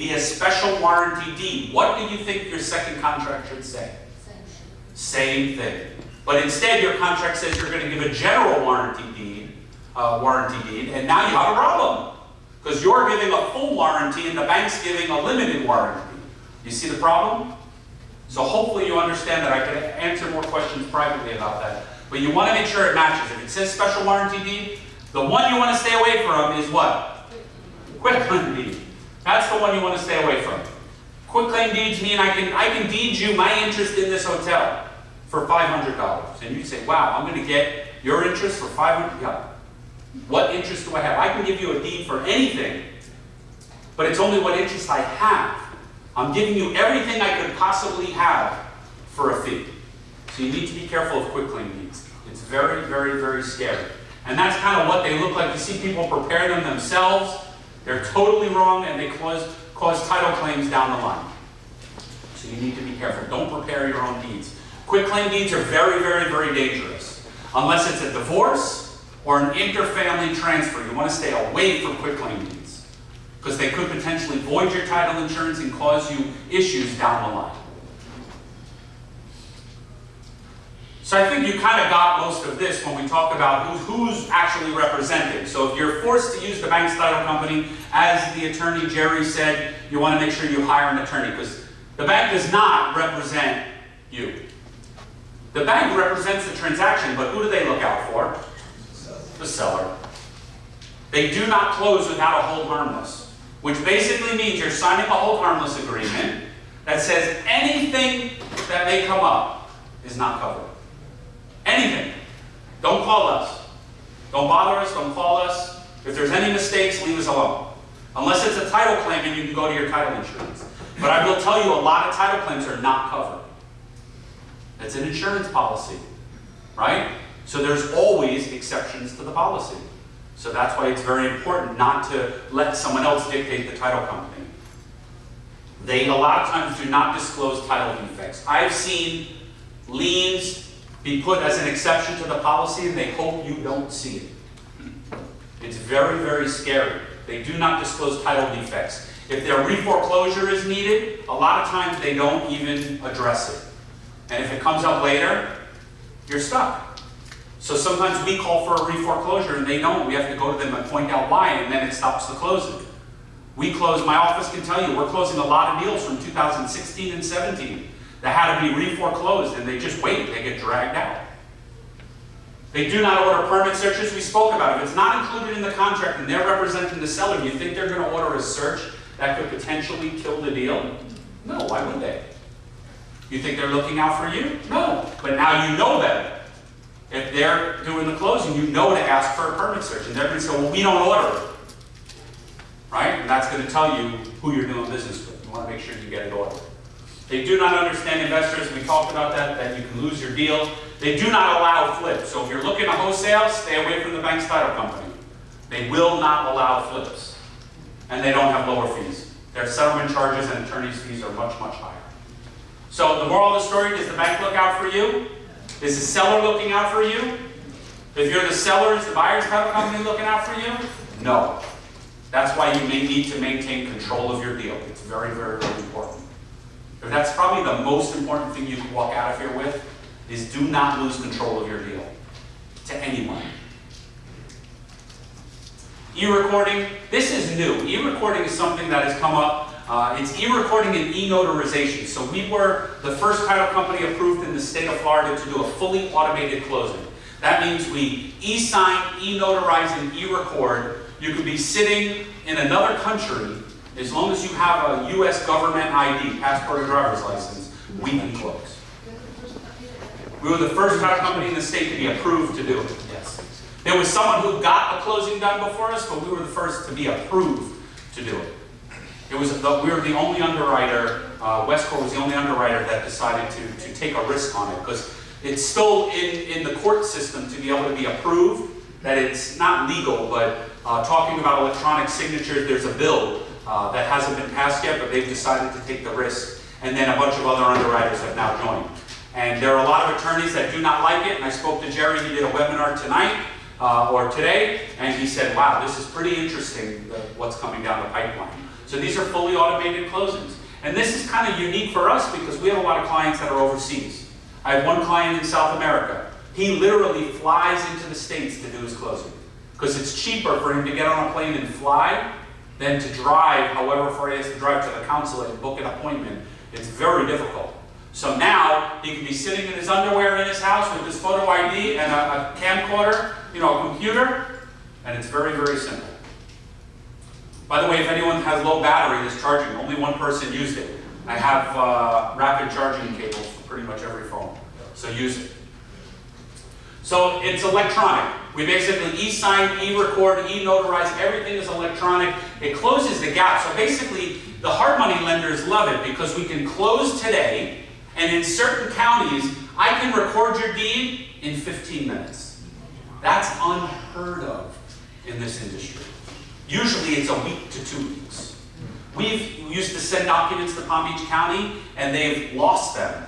via special warranty deed. What do you think your second contract should say? Same thing. But instead, your contract says you're going to give a general warranty deed, uh, warranty deed, and now you have a problem. Because you're giving a full warranty and the bank's giving a limited warranty. You see the problem? So hopefully you understand that. I can answer more questions privately about that. But you want to make sure it matches. If it says special warranty deed, the one you want to stay away from is what? Quitclaim deed. That's the one you want to stay away from. Quitclaim deeds mean I can, I can deed you my interest in this hotel for $500. And you say, wow, I'm going to get your interest for 500 Yeah. What interest do I have? I can give you a deed for anything, but it's only what interest I have. I'm giving you everything I could possibly have for a fee. So you need to be careful of quitclaim deeds. It's very, very, very scary. And that's kind of what they look like. You see people prepare them themselves. They're totally wrong and they cause, cause title claims down the line. So you need to be careful. Don't prepare your own deeds. Quitclaim deeds are very, very, very dangerous. Unless it's a divorce or an interfamily transfer. You want to stay away from quitclaim deeds because they could potentially void your title insurance and cause you issues down the line. So I think you kind of got most of this when we talk about who's actually represented. So if you're forced to use the bank's title company, as the attorney Jerry said, you want to make sure you hire an attorney because the bank does not represent you. The bank represents the transaction, but who do they look out for? The seller. They do not close without a hold harmless, which basically means you're signing a hold harmless agreement that says anything that may come up is not covered. Anything. Don't call us. Don't bother us, don't call us. If there's any mistakes, leave us alone. Unless it's a title claim and you can go to your title insurance. But I will tell you a lot of title claims are not covered. It's an insurance policy, right? So there's always exceptions to the policy. So that's why it's very important not to let someone else dictate the title company. They a lot of times do not disclose title defects. I've seen liens be put as an exception to the policy and they hope you don't see it. It's very, very scary. They do not disclose title defects. If their reforeclosure is needed, a lot of times they don't even address it. And if it comes up later, you're stuck. So sometimes we call for a reforeclosure and they don't. We have to go to them and point out why and then it stops the closing. We close, my office can tell you, we're closing a lot of deals from 2016 and 17 that had to be reforeclosed and they just wait, they get dragged out. They do not order permit searches, we spoke about it. If it's not included in the contract and they're representing the seller, you think they're going to order a search that could potentially kill the deal? No, why would they? You think they're looking out for you? No, but now you know better. If they're doing the closing, you know to ask for a permit search. And they're going to say, well, we don't order it. Right? And that's going to tell you who you're doing business with. You want to make sure you get it ordered. They do not understand investors. We talked about that, that you can lose your deal. They do not allow flips. So if you're looking to wholesale, stay away from the bank's title company. They will not allow flips. And they don't have lower fees. Their settlement charges and attorney's fees are much, much higher. So the moral of the story, does the bank look out for you? Is the seller looking out for you? If you're the seller, is the buyer's title company looking out for you? No. That's why you may need to maintain control of your deal. It's very, very, very important. And that's probably the most important thing you can walk out of here with, is do not lose control of your deal to anyone. E-recording, this is new. E-recording is something that has come up. Uh, it's e-recording and e-notarization. So we were the first title company approved in the state of Florida to do a fully automated closing. That means we e-sign, e-notarize, and e-record. You could be sitting in another country as long as you have a U.S. government ID, passport or driver's license, we can close. We were the first title company in the state to be approved to do it, yes. There was someone who got a closing done before us, but we were the first to be approved to do it. It was the, we were the only underwriter, uh, was the only underwriter that decided to, to take a risk on it because it's still in, in the court system to be able to be approved, that it's not legal, but uh, talking about electronic signatures, there's a bill uh, that hasn't been passed yet, but they've decided to take the risk. And then a bunch of other underwriters have now joined. And there are a lot of attorneys that do not like it. And I spoke to Jerry, he did a webinar tonight uh, or today, and he said, wow, this is pretty interesting, what's coming down the pipeline. So these are fully automated closings. And this is kind of unique for us because we have a lot of clients that are overseas. I have one client in South America. He literally flies into the States to do his closing because it's cheaper for him to get on a plane and fly than to drive however far he has to drive to the consulate and book an appointment. It's very difficult. So now he can be sitting in his underwear in his house with his photo ID and a, a camcorder, you know, a computer, and it's very, very simple. By the way, if anyone has low battery that's charging, only one person used it. I have uh, rapid charging cables for pretty much every phone, so use it. So it's electronic. We basically e-sign, e-record, e-notarize, everything is electronic. It closes the gap. So basically, the hard money lenders love it because we can close today, and in certain counties, I can record your deed in 15 minutes. That's unheard of in this industry. Usually it's a week to two weeks. We've used to send documents to Palm Beach County and they've lost them.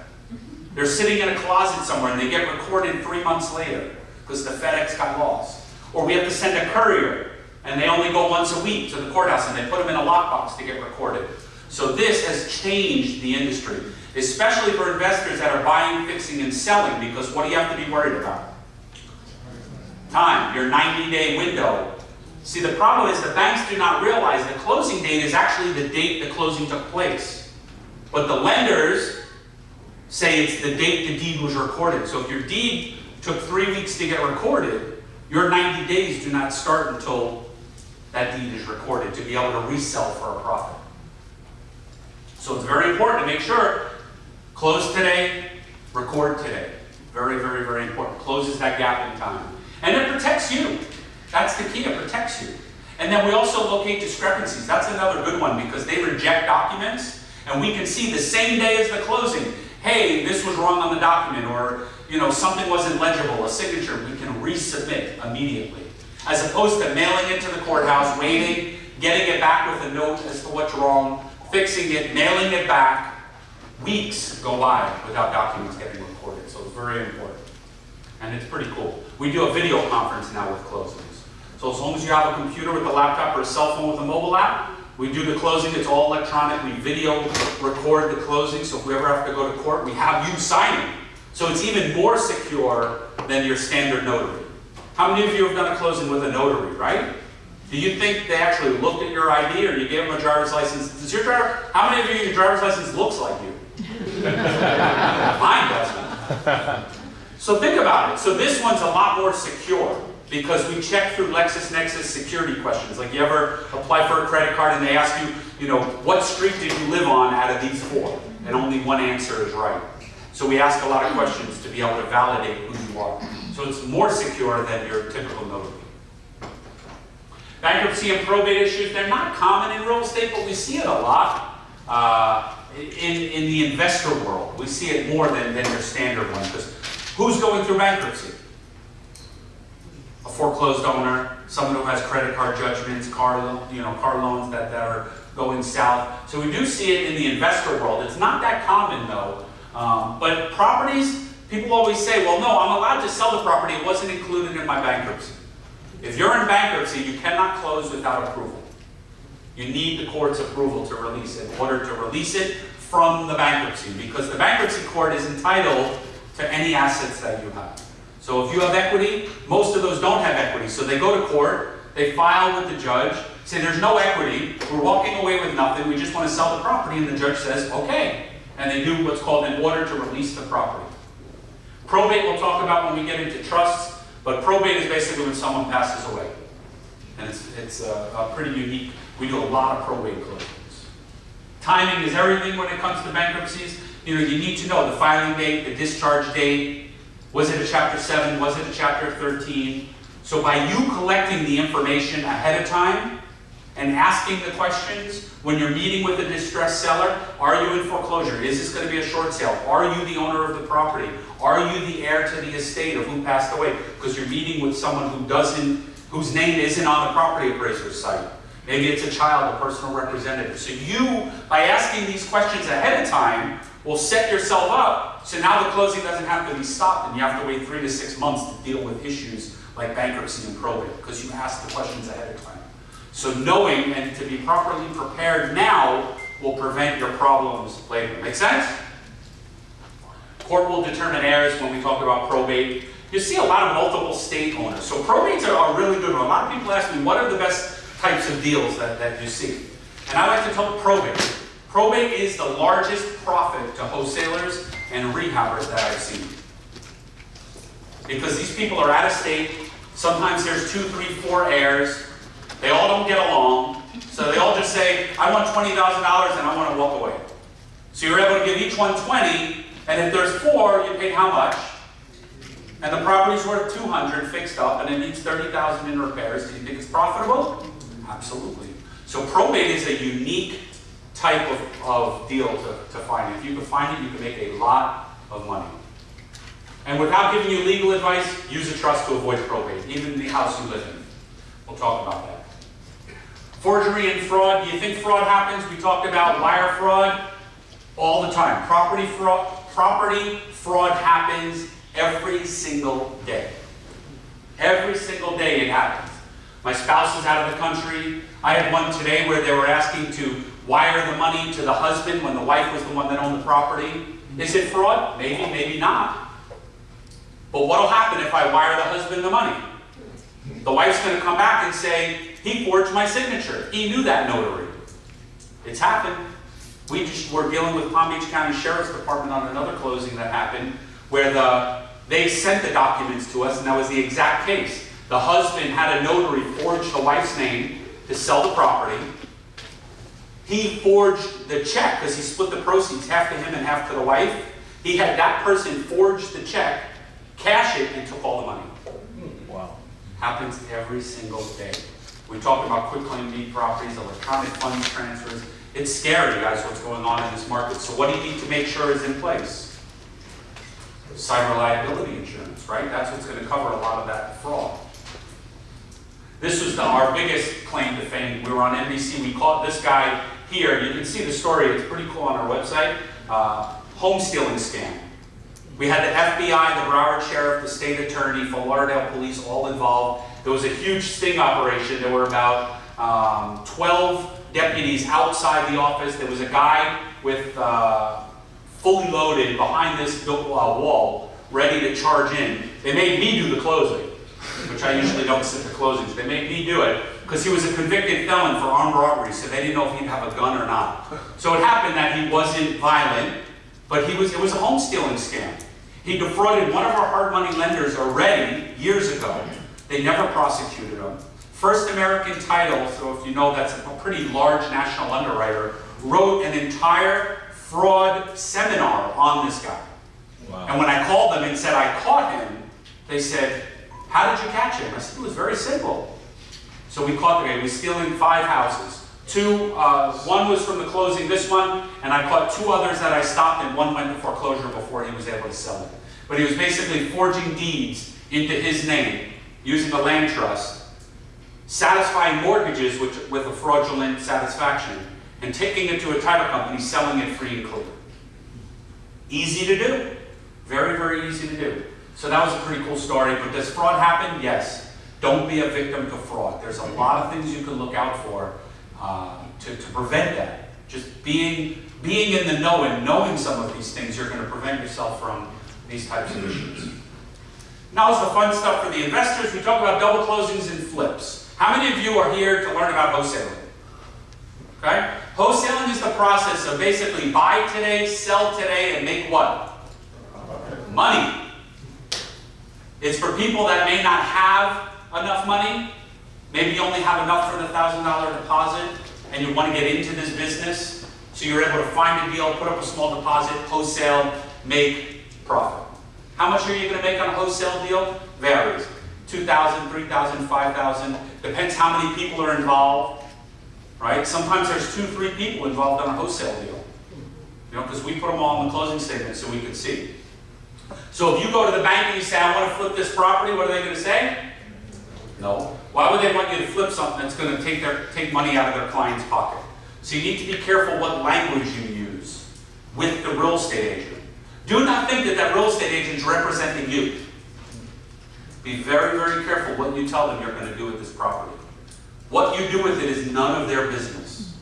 They're sitting in a closet somewhere and they get recorded three months later because the FedEx got lost. Or we have to send a courier and they only go once a week to the courthouse and they put them in a lockbox to get recorded. So this has changed the industry, especially for investors that are buying, fixing, and selling because what do you have to be worried about? Time, your 90 day window See, the problem is the banks do not realize the closing date is actually the date the closing took place. But the lenders say it's the date the deed was recorded. So if your deed took three weeks to get recorded, your 90 days do not start until that deed is recorded to be able to resell for a profit. So it's very important to make sure close today, record today. Very, very, very important. Closes that gap in time. And it protects you. That's the key, it protects you. And then we also locate discrepancies. That's another good one because they reject documents and we can see the same day as the closing, hey, this was wrong on the document or you know, something wasn't legible, a signature, we can resubmit immediately. As opposed to mailing it to the courthouse, waiting, getting it back with a note as to what's wrong, fixing it, mailing it back. Weeks go by without documents getting recorded, so it's very important. And it's pretty cool. We do a video conference now with closings. So as long as you have a computer with a laptop or a cell phone with a mobile app, we do the closing, it's all electronic, we video record the closing, so if we ever have to go to court, we have you signing. So it's even more secure than your standard notary. How many of you have done a closing with a notary, right? Do you think they actually looked at your ID or you gave them a driver's license? Does your driver, how many of you, your driver's license looks like you? Mine doesn't. So think about it. So this one's a lot more secure because we check through LexisNexis security questions. Like you ever apply for a credit card and they ask you, you know, what street did you live on out of these four? And only one answer is right. So we ask a lot of questions to be able to validate who you are. So it's more secure than your typical notary. Bankruptcy and probate issues, they're not common in real estate, but we see it a lot uh, in, in the investor world. We see it more than, than your standard one. Because who's going through bankruptcy? A foreclosed owner, someone who has credit card judgments, car, you know, car loans that, that are going south. So we do see it in the investor world. It's not that common though. Um, but properties, people always say, well, no, I'm allowed to sell the property. It wasn't included in my bankruptcy. If you're in bankruptcy, you cannot close without approval. You need the court's approval to release it in order to release it from the bankruptcy because the bankruptcy court is entitled to any assets that you have. So if you have equity, most of those don't have equity. So they go to court, they file with the judge, say there's no equity, we're walking away with nothing, we just want to sell the property, and the judge says, okay. And they do what's called an order to release the property. Probate we'll talk about when we get into trusts, but probate is basically when someone passes away. And it's, it's a, a pretty unique, we do a lot of probate closings. Timing is everything when it comes to bankruptcies. You know, you need to know the filing date, the discharge date, was it a chapter 7? Was it a chapter 13? So by you collecting the information ahead of time and asking the questions when you're meeting with a distressed seller, are you in foreclosure? Is this going to be a short sale? Are you the owner of the property? Are you the heir to the estate of who passed away? Because you're meeting with someone who doesn't, whose name isn't on the property appraiser's site. Maybe it's a child, a personal representative. So you, by asking these questions ahead of time, will set yourself up so now the closing doesn't have to be stopped and you have to wait three to six months to deal with issues like bankruptcy and probate because you asked the questions ahead of time. So knowing and to be properly prepared now will prevent your problems later. Make sense? Court will determine heirs when we talk about probate. You see a lot of multiple state owners. So probates are a really good. A lot of people ask me, what are the best types of deals that, that you see? And I like to tell probate. Probate is the largest profit to wholesalers and rehabbers that I've seen. Because these people are out of state. Sometimes there's two, three, four heirs. They all don't get along. So they all just say, I want $20,000 and I want to walk away. So you're able to give each one 20, and if there's four, you pay how much? And the property's worth 200 fixed up, and it needs 30,000 in repairs. Do you think it's profitable? Absolutely. So probate is a unique type of, of deal to, to find. If you can find it, you can make a lot of money. And without giving you legal advice, use a trust to avoid probate, even the house you live in. We'll talk about that. Forgery and fraud. Do you think fraud happens? We talked about wire fraud all the time. Property fraud, property fraud happens every single day. Every single day it happens. My spouse is out of the country. I had one today where they were asking to wire the money to the husband when the wife was the one that owned the property. Is it fraud? Maybe, maybe not. But what'll happen if I wire the husband the money? The wife's going to come back and say, he forged my signature. He knew that notary. It's happened. We just were dealing with Palm Beach County Sheriff's Department on another closing that happened where the they sent the documents to us and that was the exact case. The husband had a notary forge the wife's name to sell the property. He forged the check because he split the proceeds half to him and half to the wife. He had that person forge the check, cash it, and took all the money. Wow. Happens every single day. We talked about quitclaim deed properties, electronic fund transfers. It's scary, guys, what's going on in this market. So what do you need to make sure is in place? Cyber liability insurance, right? That's what's going to cover a lot of that fraud. This was the, our biggest claim to fame. We were on NBC. We caught this guy here. You can see the story. It's pretty cool on our website. Uh, home stealing scam. We had the FBI, the Broward Sheriff, the state attorney, Fort Lauderdale Police all involved. There was a huge sting operation. There were about um, 12 deputies outside the office. There was a guy with uh, fully loaded behind this uh, wall, ready to charge in. They made me do the closing, which I usually don't sit the closings. They made me do it because he was a convicted felon for armed robbery, so they didn't know if he'd have a gun or not. So it happened that he wasn't violent, but he was. It was a home stealing scam. He defrauded one of our hard money lenders already years ago. They never prosecuted him. First American Title, so if you know that's a pretty large national underwriter, wrote an entire fraud seminar on this guy. Wow. And when I called them and said I caught him, they said, how did you catch him? I said, it was very simple. So we caught the guy. He was stealing five houses. Two, uh, one was from the closing, this one, and I caught two others that I stopped and one went to foreclosure before he was able to sell it. But he was basically forging deeds into his name using a land trust, satisfying mortgages with, with a fraudulent satisfaction, and taking it to a title company, selling it free and clear. Easy to do. Very, very easy to do. So that was a pretty cool story. But does fraud happen? Yes. Don't be a victim to fraud. There's a lot of things you can look out for uh, to, to prevent that. Just being, being in the know and knowing some of these things, you're going to prevent yourself from these types of issues. Now is the fun stuff for the investors. We talk about double closings and flips. How many of you are here to learn about wholesaling? Okay? Wholesaling is the process of basically buy today, sell today, and make what? Money. It's for people that may not have enough money. Maybe you only have enough for the $1,000 deposit and you want to get into this business. So you're able to find a deal, put up a small deposit, wholesale, make profit. How much are you going to make on a wholesale deal? Varies. 2,000, 3,000, 5,000. Depends how many people are involved. Right? Sometimes there's two, three people involved on a wholesale deal. You know, because we put them all in the closing statement so we can see. So if you go to the bank and you say, I want to flip this property, what are they going to say? No. Why would they want you to flip something that's going to take, their, take money out of their client's pocket? So you need to be careful what language you use with the real estate agent. Do not think that that real estate agent is representing you. Be very, very careful what you tell them you're going to do with this property. What you do with it is none of their business.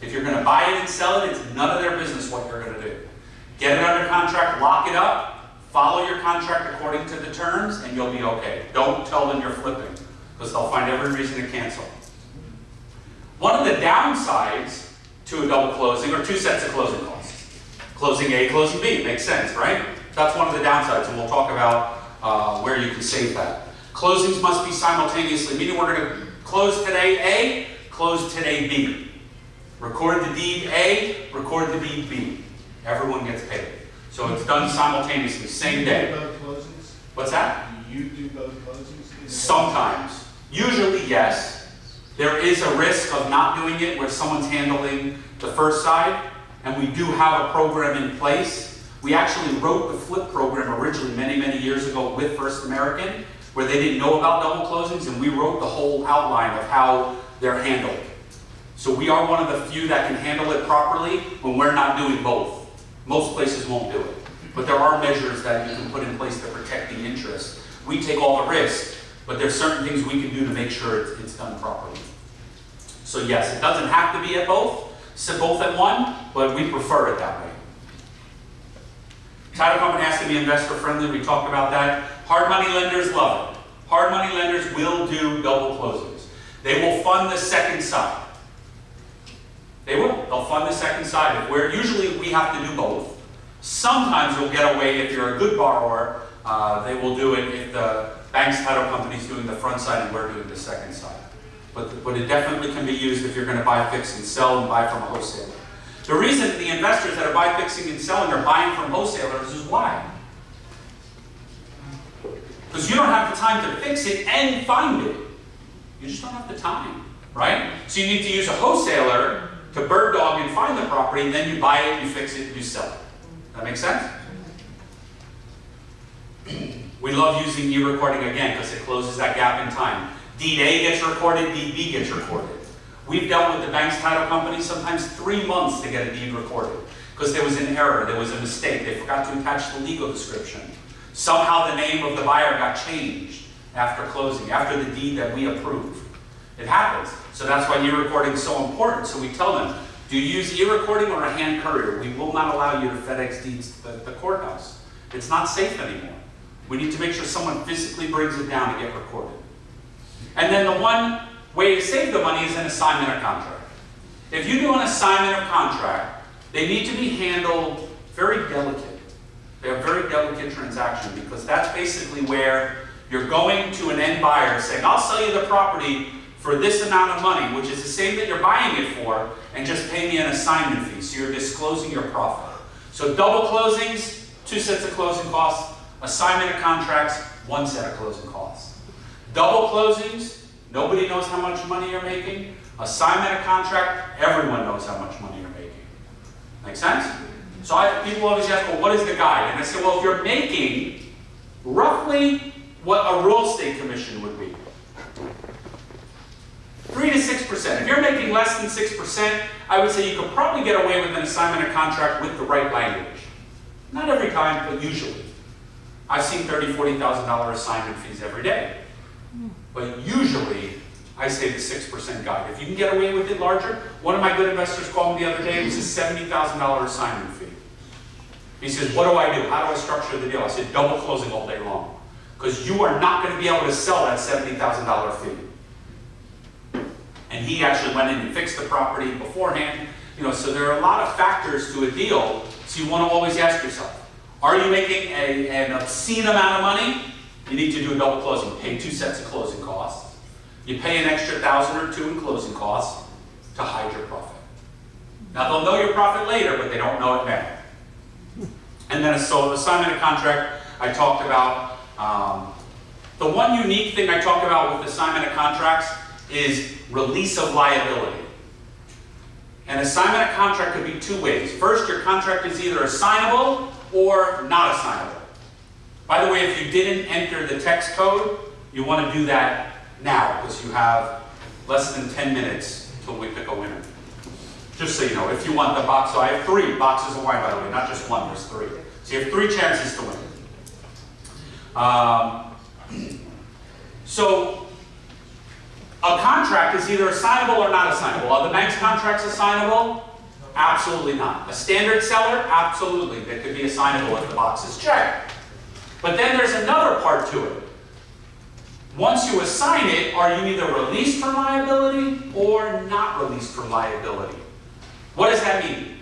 If you're gonna buy it and sell it, it's none of their business what you're gonna do. Get it under contract, lock it up, follow your contract according to the terms, and you'll be okay. Don't tell them you're flipping, because they'll find every reason to cancel. One of the downsides to a double closing are two sets of closing costs. Closing A, closing B, makes sense, right? That's one of the downsides, and we'll talk about uh, where you can save that. Closings must be simultaneously, meaning we're going to close today A, close today B. Record the deed A, record the deed B. Everyone gets paid. So it's done simultaneously, same day. do both closings? What's that? Do You do both closings? Sometimes. Usually, yes. There is a risk of not doing it where someone's handling the first side, and we do have a program in place. We actually wrote the flip program originally many, many years ago with First American, where they didn't know about double closings, and we wrote the whole outline of how they're handled. So we are one of the few that can handle it properly when we're not doing both. Most places won't do it. But there are measures that you can put in place to protect the interest. We take all the risk, but there's certain things we can do to make sure it's, it's done properly. So yes, it doesn't have to be at both, so both at one, but we prefer it that way. Title company has to be investor friendly, we talked about that. Hard money lenders love it. Hard money lenders will do double closings. They will fund the second side. They will, they'll fund the second side. If we're, usually we have to do both. Sometimes we'll get away, if you're a good borrower, uh, they will do it if the bank's title company's doing the front side and we're doing the second side. But, but it definitely can be used if you're gonna buy, fix, and sell and buy from a wholesaler. The reason the investors that are buy, fixing, and selling are buying from wholesalers is why? Because you don't have the time to fix it and find it. You just don't have the time, right? So you need to use a wholesaler to bird dog and find the property, and then you buy it, you fix it, you sell it. That makes sense? We love using e-recording again because it closes that gap in time. Deed A gets recorded, deed B gets recorded. We've dealt with the bank's title company sometimes three months to get a deed recorded because there was an error, there was a mistake, they forgot to attach the legal description. Somehow the name of the buyer got changed after closing, after the deed that we approved. It happens. So that's why e-recording is so important. So we tell them, do you use e-recording or a hand courier? We will not allow you to FedEx deeds the- the courthouse. It's not safe anymore. We need to make sure someone physically brings it down to get recorded. And then the one way to save the money is an assignment of contract. If you do an assignment of contract, they need to be handled very delicate. They're a very delicate transaction because that's basically where you're going to an end buyer saying, I'll sell you the property for this amount of money, which is the same that you're buying it for, and just pay me an assignment fee. So you're disclosing your profit. So double closings, two sets of closing costs. Assignment of contracts, one set of closing costs. Double closings, nobody knows how much money you're making. Assignment of contract, everyone knows how much money you're making. Make sense? So I, people always ask, well, what is the guide? And I say, well, if you're making roughly what a real estate commission would be, three to six percent. If you're making less than six percent, I would say you could probably get away with an assignment of contract with the right language. Not every time, but usually. I've seen thirty, forty thousand dollar assignment fees every day. But usually, I say the six percent guide. If you can get away with it larger, one of my good investors called me the other day, it was a seventy thousand dollar assignment fee. He says, what do I do? How do I structure the deal? I said, double closing all day long. Because you are not gonna be able to sell that seventy thousand dollar fee. And he actually went in and fixed the property beforehand. You know, so there are a lot of factors to a deal, so you want to always ask yourself, are you making a, an obscene amount of money? You need to do a double closing, pay two sets of closing costs. You pay an extra thousand or two in closing costs to hide your profit. Now they'll know your profit later, but they don't know it now. And then, so assignment of contract, I talked about. Um, the one unique thing I talked about with assignment of contracts is release of liability. An assignment of contract could be two ways. First, your contract is either assignable or not assignable. By the way, if you didn't enter the text code, you want to do that now because you have less than 10 minutes till we pick a winner. Just so you know, if you want the box, so I have three boxes of wine, by the way, not just one, there's three. So you have three chances to win. Um, so, A contract is either assignable or not assignable. Are the bank's contracts assignable? Absolutely not. A standard seller? Absolutely. They could be assignable if the box is checked. But then there's another part to it. Once you assign it, are you either released from liability or not released from liability? What does that mean?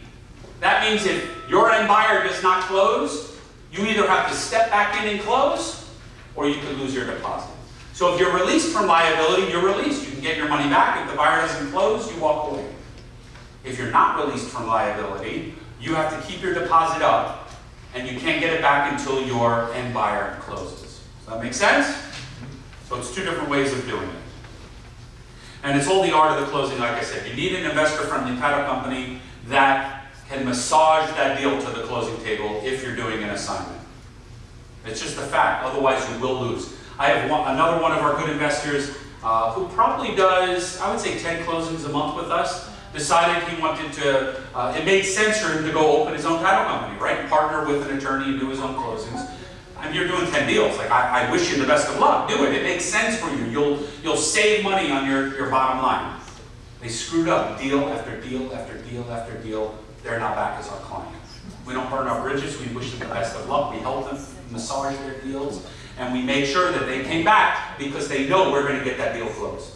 That means if your end buyer does not close, you either have to step back in and close, or you could lose your deposit. So if you're released from liability, you're released. You can get your money back. If the buyer doesn't close, you walk away. If you're not released from liability, you have to keep your deposit up, and you can't get it back until your end buyer closes. Does that make sense? So it's two different ways of doing it. And it's all the art of the closing, like I said. You need an investor-friendly title company that can massage that deal to the closing table if you're doing an assignment. It's just a fact, otherwise you will lose. I have one, another one of our good investors uh, who probably does, I would say 10 closings a month with us, decided he wanted to, uh, it made sense for him to go open his own title company, right? Partner with an attorney and do his own closings. And you're doing 10 deals, like I, I wish you the best of luck, do it, it makes sense for you. You'll, you'll save money on your, your bottom line. They screwed up deal after deal after deal after deal, they're now back as our clients. We don't burn our bridges, we wish them the best of luck, we help them massage their deals, and we made sure that they came back because they know we're gonna get that deal closed.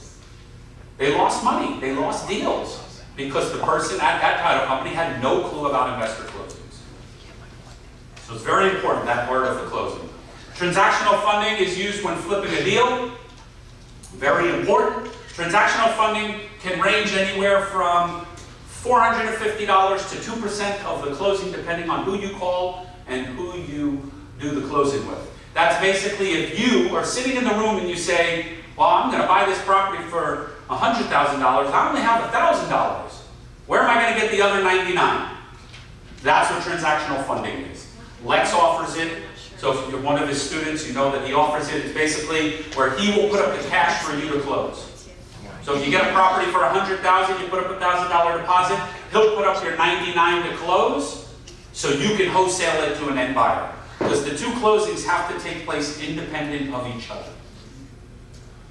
They lost money, they lost deals, because the person at that title company had no clue about investor closings. So it's very important, that part of the closing. Transactional funding is used when flipping a deal. Very important. Transactional funding can range anywhere from $450 to 2% of the closing, depending on who you call and who you do the closing with. That's basically if you are sitting in the room and you say, well, I'm going to buy this property for $100,000, I only have $1,000. Where am I going to get the other 99? That's what transactional funding is. Lex offers it. So if you're one of his students, you know that he offers it. It's basically where he will put up the cash for you to close. So if you get a property for 100,000, you put up a $1,000 deposit, he'll put up your 99 to close, so you can wholesale it to an end buyer. The two closings have to take place independent of each other.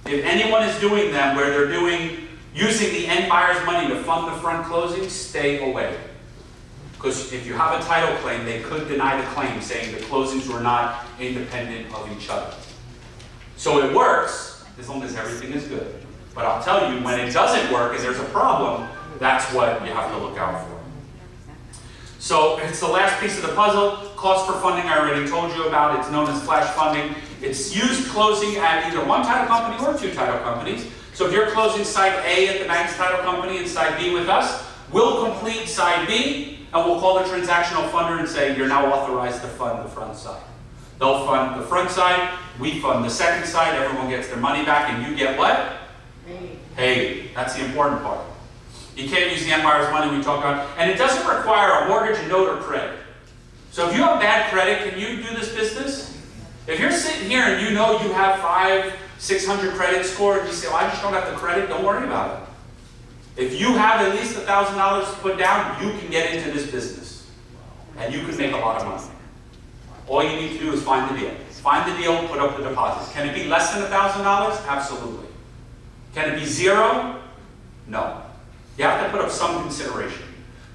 If anyone is doing them where they're doing, using the end buyer's money to fund the front closing, stay away. Because if you have a title claim, they could deny the claim, saying the closings were not independent of each other. So it works, as long as everything is good. But I'll tell you, when it doesn't work and there's a problem, that's what you have to look out for. So it's the last piece of the puzzle. Cost for funding, I already told you about. It's known as flash funding. It's used closing at either one title company or two title companies. So if you're closing side A at the bank's title company and side B with us, we'll complete side B and we'll call the transactional funder and say, you're now authorized to fund the front side. They'll fund the front side, we fund the second side, everyone gets their money back, and you get what? Hey, that's the important part. You can't use the end buyer's money we talk about, and it doesn't require a mortgage, a note, or credit. So if you have bad credit, can you do this business? If you're sitting here and you know you have five, six hundred credit score, and you say, well, I just don't have the credit, don't worry about it. If you have at least a thousand dollars to put down, you can get into this business. And you can make a lot of money. All you need to do is find the deal. Find the deal, put up the deposit. Can it be less than a thousand dollars? Absolutely. Can it be zero? No. You have to put up some consideration.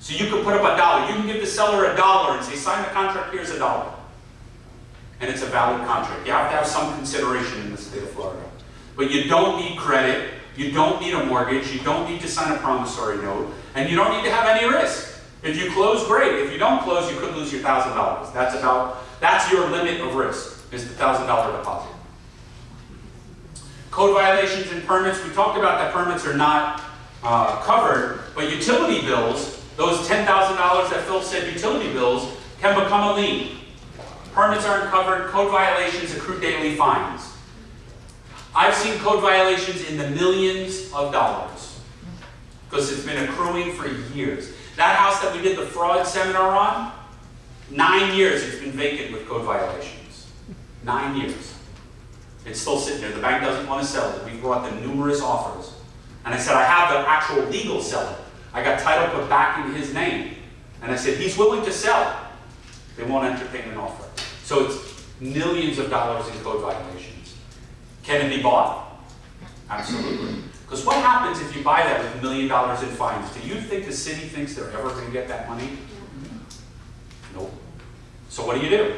So you could put up a dollar. You can give the seller a dollar and say, sign the contract, here's a dollar. And it's a valid contract. You have to have some consideration in the state of Florida. But you don't need credit, you don't need a mortgage, you don't need to sign a promissory note, and you don't need to have any risk. If you close, great. If you don't close, you could lose your thousand dollars. That's about, that's your limit of risk, is the thousand dollar deposit. Code violations and permits, we talked about that permits are not uh, covered, but utility bills, those $10,000 that Phil said utility bills, can become a lien. Permits aren't covered, code violations accrue daily fines. I've seen code violations in the millions of dollars because it's been accruing for years. That house that we did the fraud seminar on, nine years it's been vacant with code violations. Nine years. It's still sitting there. The bank doesn't want to sell it. We've brought them numerous offers. And I said, I have the actual legal seller. I got title put back in his name. And I said, he's willing to sell. They won't entertain an offer. So it's millions of dollars in code violations. Can it be bought? Absolutely. Because what happens if you buy that with a million dollars in fines? Do you think the city thinks they're ever gonna get that money? Nope. So what do you do?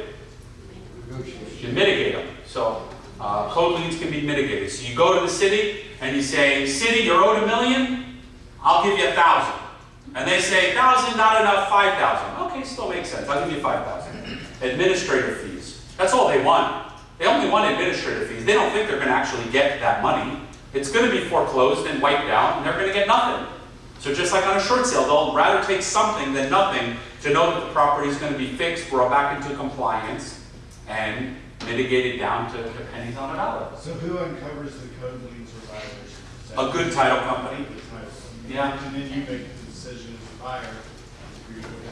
You mitigate them. So, uh, code liens can be mitigated. So you go to the city and you say, city, you're owed a million, I'll give you a thousand. And they say, thousand, not enough, five thousand. Okay, still makes sense, I'll give you five thousand. Administrative fees, that's all they want. They only want administrative fees. They don't think they're gonna actually get that money. It's gonna be foreclosed and wiped out, and they're gonna get nothing. So just like on a short sale, they'll rather take something than nothing to know that the property is gonna be fixed, brought back into compliance, and mitigated down to the pennies on a dollar. So who uncovers the code liens or violations? A good title company. Yeah. And then you make the decision as a buyer.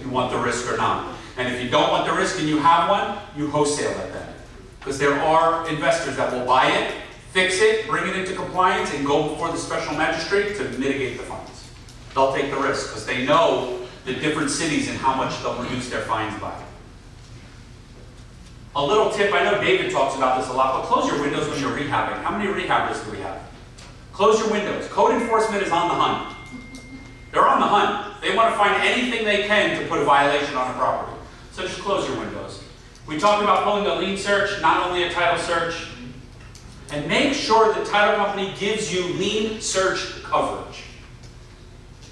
you want the risk or not. And if you don't want the risk and you have one, you wholesale it then. Because there are investors that will buy it, fix it, bring it into compliance, and go before the special magistrate to mitigate the fines. They'll take the risk, because they know the different cities and how much they'll reduce their fines by. A little tip, I know David talks about this a lot, but close your windows when you're rehabbing. How many rehabbers do we have? Close your windows. Code enforcement is on the hunt. They're on the hunt. They want to find anything they can to put a violation on a property. So just close your windows. We talked about pulling a lien search, not only a title search. And make sure the title company gives you lien search coverage.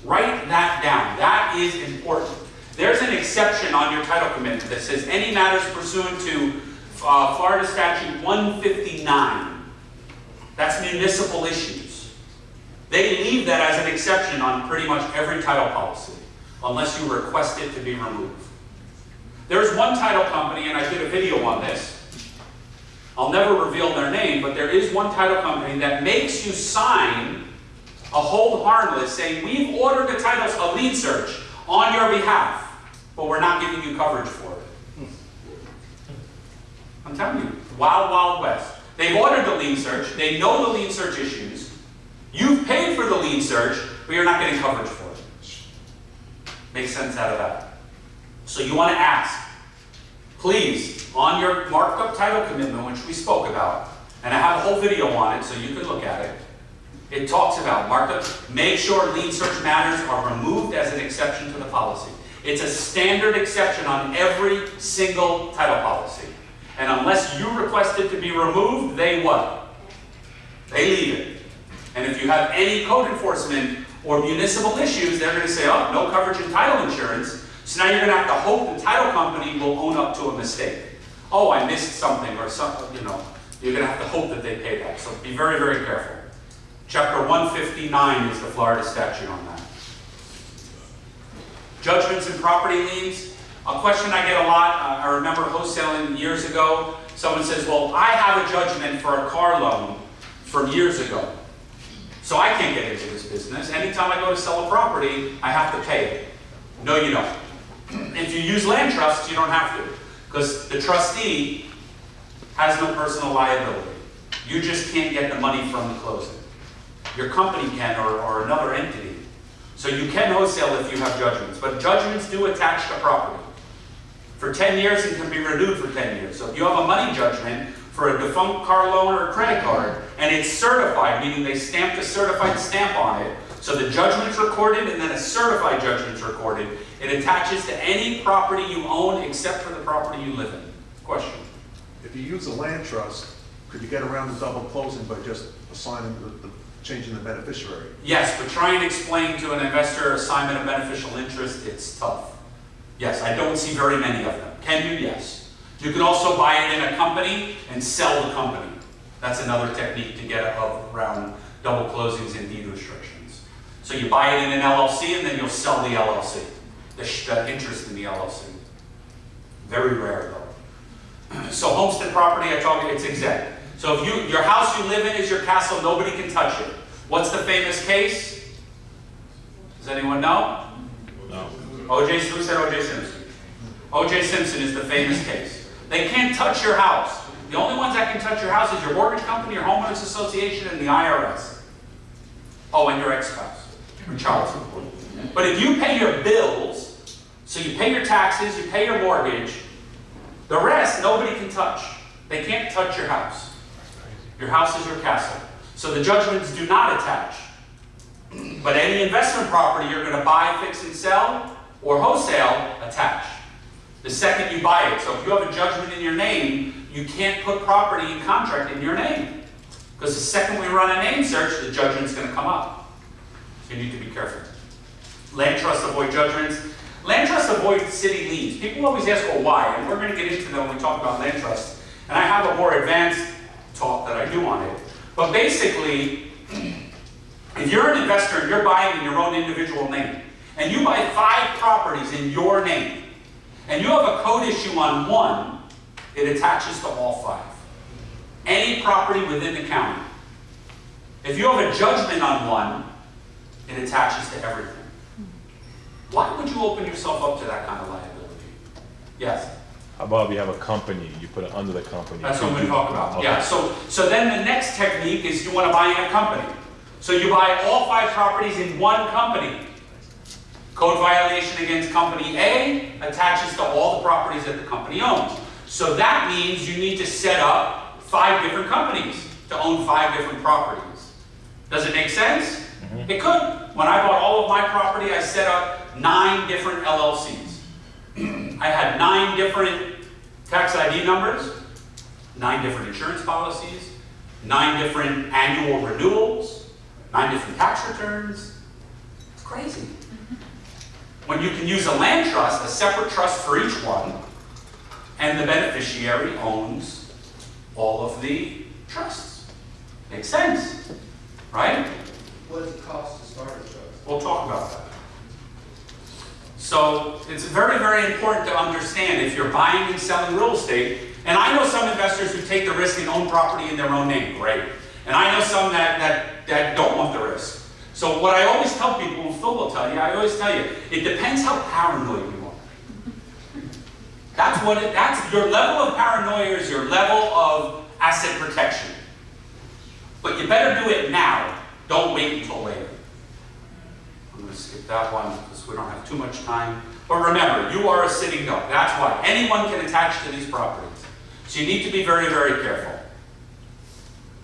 Write that down. That is important. There's an exception on your title commitment that says any matters pursuant to uh, Florida statute 159. That's municipal issues. They leave that as an exception on pretty much every title policy, unless you request it to be removed. There's one title company, and I did a video on this. I'll never reveal their name, but there is one title company that makes you sign a hold harmless saying, we've ordered the titles a lien search on your behalf, but we're not giving you coverage for it. I'm telling you, wild, wild west. They've ordered the lien search, they know the lien search issues, you've paid for the lien search, but you're not getting coverage for it. Makes sense out of that. So you want to ask, please, on your marked up title commitment, which we spoke about, and I have a whole video on it so you can look at it. It talks about marked up, make sure lien search matters are removed as an exception to the policy. It's a standard exception on every single title policy. And unless you request it to be removed, they what? They leave it. And if you have any code enforcement or municipal issues, they're going to say, oh, no coverage in title insurance. So now you're going to have to hope the title company will own up to a mistake. Oh, I missed something or something, you know. You're going to have to hope that they pay that. So be very, very careful. Chapter 159 is the Florida statute on that. Judgments and property liens. A question I get a lot, uh, I remember wholesaling years ago. Someone says, well, I have a judgment for a car loan from years ago. So I can't get into this business. Anytime I go to sell a property, I have to pay it. No, you don't. If you use land trusts, you don't have to. Because the trustee has no personal liability. You just can't get the money from the closing. Your company can or, or another entity. So you can wholesale if you have judgments, but judgments do attach to property. For 10 years, it can be renewed for 10 years. So if you have a money judgment for a defunct car loan or a credit card, and it's certified, meaning they stamped a certified stamp on it, so the judgment's recorded and then a certified judgment's recorded, it attaches to any property you own except for the property you live in. Question? If you use a land trust, could you get around the double closing by just assigning the, the, changing the beneficiary? Yes, but try and explain to an investor assignment of beneficial interest, it's tough. Yes, I don't see very many of them. Can you? Yes. You can also buy it in a company and sell the company. That's another technique to get around double closings and deed restrictions. So you buy it in an LLC and then you'll sell the LLC, the, the interest in the LLC. Very rare though. So homestead property, I told you, it's exempt. So if you, your house you live in is your castle, nobody can touch it. What's the famous case? Does anyone know? No. O.J. Who said O.J. Simpson? O.J. Simpson is the famous case. They can't touch your house. The only ones that can touch your house is your mortgage company, your homeowners association, and the IRS. Oh, and your ex-spouse, or child support. But if you pay your bills, so you pay your taxes, you pay your mortgage, the rest nobody can touch. They can't touch your house. Your house is your castle. So the judgments do not attach But any investment property you're gonna buy, fix and sell, or wholesale, attach. The second you buy it, so if you have a judgment in your name, you can't put property in contract in your name. Because the second we run a name search, the judgment's gonna come up. So you need to be careful. Land trusts avoid judgments. Land trusts avoid city liens. People always ask, well, why? And we're gonna get into that when we talk about land trusts. And I have a more advanced talk that I do on it. But basically, if you're an investor and you're buying in your own individual name, and you buy five properties in your name, and you have a code issue on one, it attaches to all five. Any property within the county. If you have a judgment on one, it attaches to everything. Why would you open yourself up to that kind of liability? Yes, How about if you have a company, you put it under the company? that's what we talk about. Okay. Yeah, so, so then the next technique is you want to buy in a company. So you buy all five properties in one company. Code violation against company A attaches to all the properties that the company owns. So that means you need to set up five different companies to own five different properties. Does it make sense? Mm-hmm. It could. When I bought all of my property, I set up nine different LLCs. I had nine different tax ID numbers, nine different insurance policies, nine different annual renewals, nine different tax returns. It's crazy. When you can use a land trust, a separate trust for each one, and the beneficiary owns all of the trusts. Makes sense, right? What does it cost to start a trust? We'll talk about that. So it's very, very important to understand if you're buying and selling real estate, and I know some investors who take the risk and own property in their own name, great. And I know some that, that, that don't want the risk. So what I always tell people, and Phil will tell you, I always tell you, it depends how paranoid you are. That's what it, that's, your level of paranoia is your level of asset protection. But you better do it now, don't wait until later. I'm going to skip that one because we don't have too much time. But remember, you are a sitting duck. That's why. Anyone can attach to these properties. So you need to be very, very careful.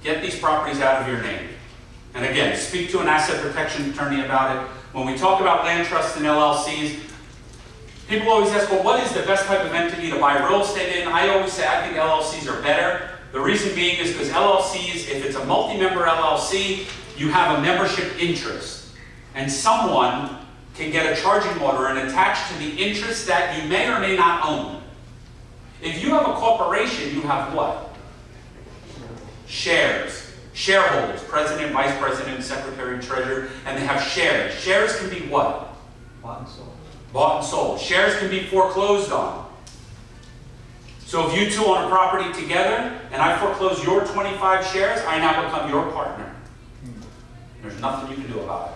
Get these properties out of your name. And again, speak to an asset protection attorney about it. When we talk about land trusts and LLCs, people always ask, well, what is the best type of entity to buy real estate in? I always say I think LLCs are better. The reason being is because LLCs, if it's a multi-member LLC, you have a membership interest. And someone can get a charging order and attach to the interest that you may or may not own. If you have a corporation, you have what? Shares. Shareholders, president, vice president, secretary, treasurer, and they have shares. Shares can be what? Bought and sold. Bought and sold. Shares can be foreclosed on. So if you two own a property together and I foreclose your 25 shares, I now become your partner. Hmm. There's nothing you can do about it.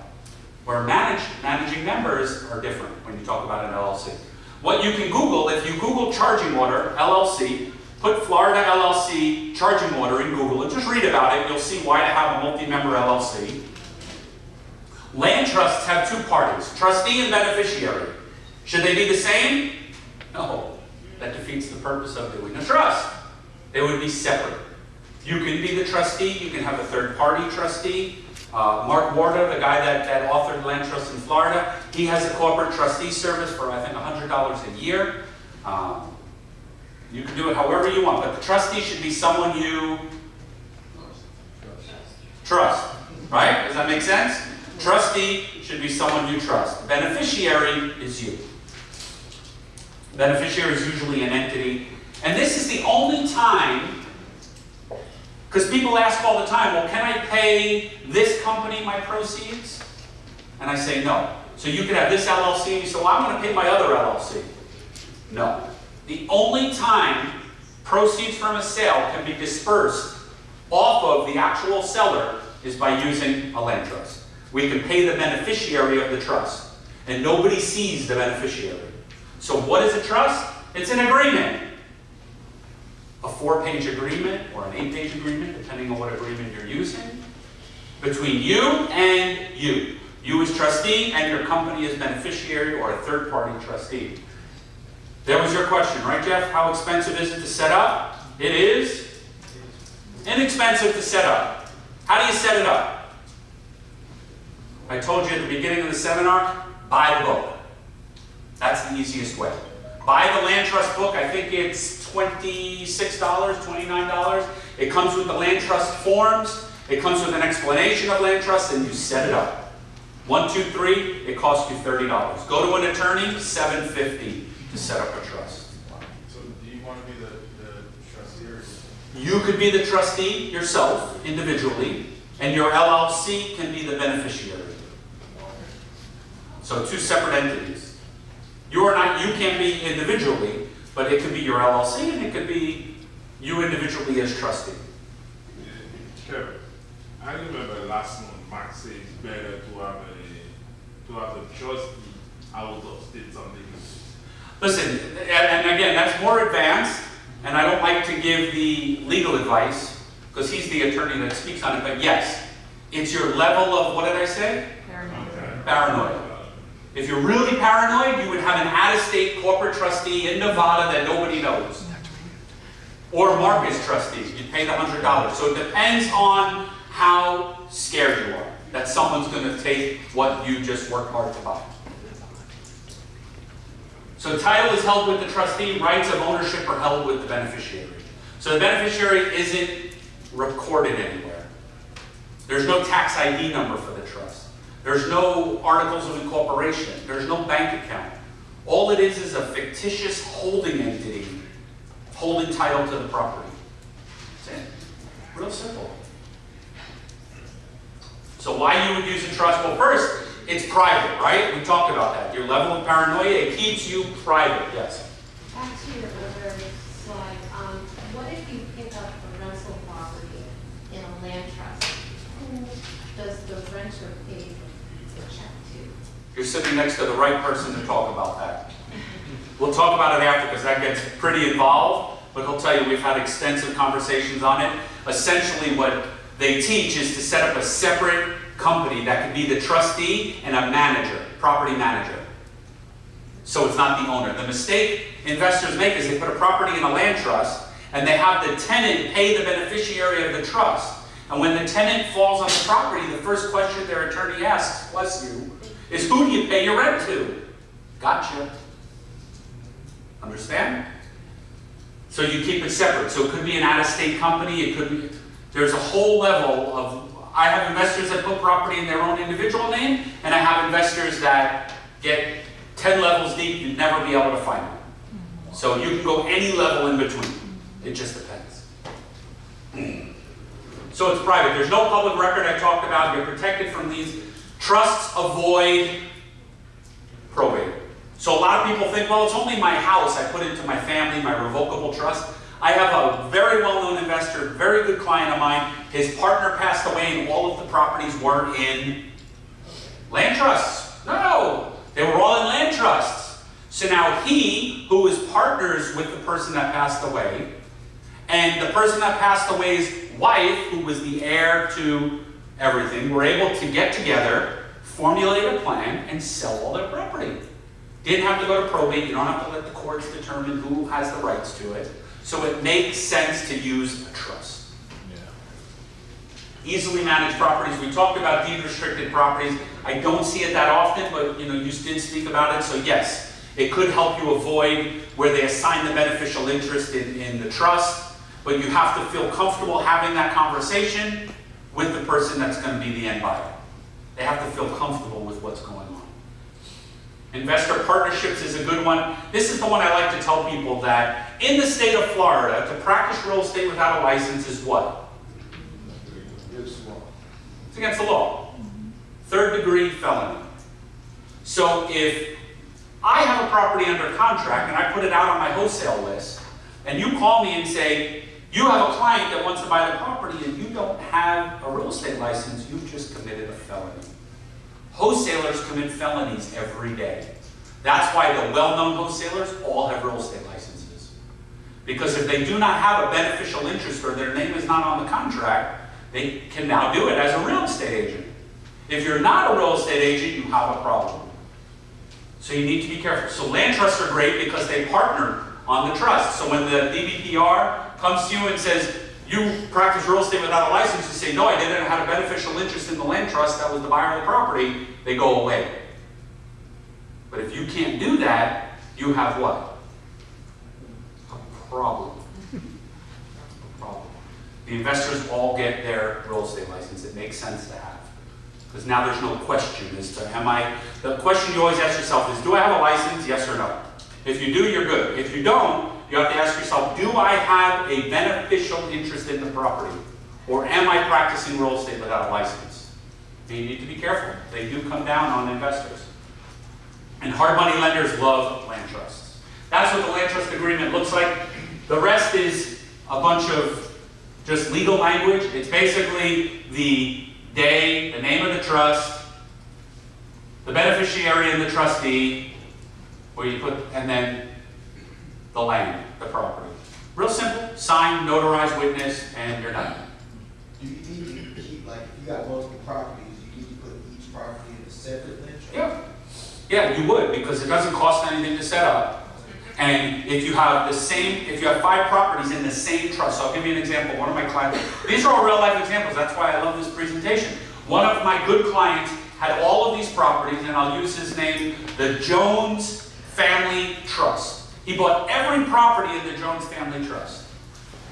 Where manage, managing members are different when you talk about an LLC. What you can Google, if you Google charging order LLC, put Florida LLC charging order in Google and just read about it, you'll see why to have a multi-member LLC. Land trusts have two parties, trustee and beneficiary. Should they be the same? No. That defeats the purpose of doing a trust. They would be separate. You can be the trustee, you can have a third-party trustee. Uh, Mark Warda, the guy that, that authored Land Trust in Florida, he has a corporate trustee service for, I think, $100 a year. Um, you can do it however you want, but the trustee should be someone you trust, right? Does that make sense? Trustee should be someone you trust. Beneficiary is you. Beneficiary is usually an entity. And this is the only time, because people ask all the time, well, can I pay this company my proceeds? And I say no. So you could have this LLC, and you say, well, I want to pay my other LLC. No. The only time proceeds from a sale can be dispersed off of the actual seller is by using a land trust. We can pay the beneficiary of the trust, and nobody sees the beneficiary. So what is a trust? It's an agreement. A four-page agreement or an eight-page agreement, depending on what agreement you're using, between you and you. You as trustee and your company as beneficiary or a third-party trustee. That was your question, right, Jeff? How expensive is it to set up? It is inexpensive to set up. How do you set it up? I told you at the beginning of the seminar, buy the book. That's the easiest way. Buy the land trust book, I think it's twenty-six dollars, twenty-nine dollars. It comes with the land trust forms, it comes with an explanation of land trust, and you set it up. One, two, three, it costs you thirty dollars. Go to an attorney, seven fifty to set up a trust. So do you want to be the, the trustee or? You could be the trustee yourself, individually, and your LLC can be the beneficiary. So two separate entities. You are not, you can't be individually, but it could be your LLC and it could be you individually as trustee. Kevin, I remember last month, Mark said it's better to have a, to have a trustee out of state something. Listen, and, again, that's more advanced, and I don't like to give the legal advice, because he's the attorney that speaks on it, but yes, it's your level of, what did I say? Paranoid. If you're really paranoid, you would have an out-of-state corporate trustee in Nevada that nobody knows. Or Mark's trustees, you'd pay the hundred dollars. So it depends on how scared you are, that someone's gonna take what you just worked hard to buy. So title is held with the trustee, rights of ownership are held with the beneficiary. So the beneficiary isn't recorded anywhere. There's no tax ID number for the trust. There's no articles of incorporation. There's no bank account. All it is is a fictitious holding entity holding title to the property. That's it. Real simple. So why you would use a trust? Well, first, it's private, right? We talked about that. Your level of paranoia, it keeps you private, yes. Back to your other slide, um, what if you pick up a rental property in a land trust? Who does the renter pay the check to? You're sitting next to the right person to talk about that. We'll talk about it after because that gets pretty involved, but he'll tell you we've had extensive conversations on it. Essentially, what they teach is to set up a separate company that could be the trustee and a manager, property manager. So it's not the owner. The mistake investors make is they put a property in a land trust and they have the tenant pay the beneficiary of the trust. And when the tenant falls on the property, the first question their attorney asks, bless you, is who do you pay your rent to? Gotcha. Understand? So you keep it separate. So it could be an out-of-state company, it could be, there's a whole level of, I have investors that put property in their own individual name, and I have investors that get ten levels deep, you'd never be able to find them. So you can go any level in between. It just depends. So it's private. There's no public record I talked about. You're protected from these. Trusts avoid probate. So a lot of people think, well, it's only my house I put into my family, my revocable trust. I have a very well-known investor, very good client of mine. His partner passed away and all of the properties weren't in land trusts. No, they were all in land trusts. So now he, who is partners with the person that passed away, and the person that passed away's wife, who was the heir to everything, were able to get together, formulate a plan, and sell all their property. Didn't have to go to probate, you don't have to let the courts determine who has the rights to it. So it makes sense to use a trust. Easily managed properties, we talked about deed restricted properties. I don't see it that often, but you know, you did speak about it, so yes, it could help you avoid where they assign the beneficial interest in, in the trust, but you have to feel comfortable having that conversation with the person that's gonna be the end buyer. They have to feel comfortable with what's going on. Investor partnerships is a good one. This is the one I like to tell people that in the state of Florida, to practice real estate without a license is what? It's against the law. Third degree felony. So if I have a property under contract and I put it out on my wholesale list, and you call me and say, you have a client that wants to buy the property and you don't have a real estate license, you've just committed a felony. Wholesalers commit felonies every day. That's why the well-known wholesalers all have real estate licenses. Because if they do not have a beneficial interest or their name is not on the contract, they can now do it as a real estate agent. If you're not a real estate agent, you have a problem. So you need to be careful. So land trusts are great because they partner on the trust. So when the DBPR comes to you and says, you practice real estate without a license, you say, no, I didn't, I had a beneficial interest in the land trust, that was the buyer of the property, they go away. But if you can't do that, you have what? A problem. A problem. The investors all get their real estate license, it makes sense to have. Because now there's no question as to, am I, the question you always ask yourself is, do I have a license, yes or no? If you do, you're good. If you don't, you have to ask yourself, do I have a beneficial interest in the property? Or am I practicing real estate without a license? And you need to be careful. They do come down on investors. And hard money lenders love land trusts. That's what the land trust agreement looks like. The rest is a bunch of just legal language. It's basically the day, the name of the trust, the beneficiary and the trustee, where you put, and then the land, the property. Real simple, sign, notarize, witness, and you're done. Do you need to keep, like, if you got multiple properties, you need to put each property in a separate trust? Yeah. Yeah, you would, because it doesn't cost anything to set up. And if you have the same, if you have five properties in the same trust, so I'll give you an example, one of my clients, these are all real life examples, that's why I love this presentation. One of my good clients had all of these properties, and I'll use his name, the Jones Family Trust. He bought every property in the Jones Family Trust.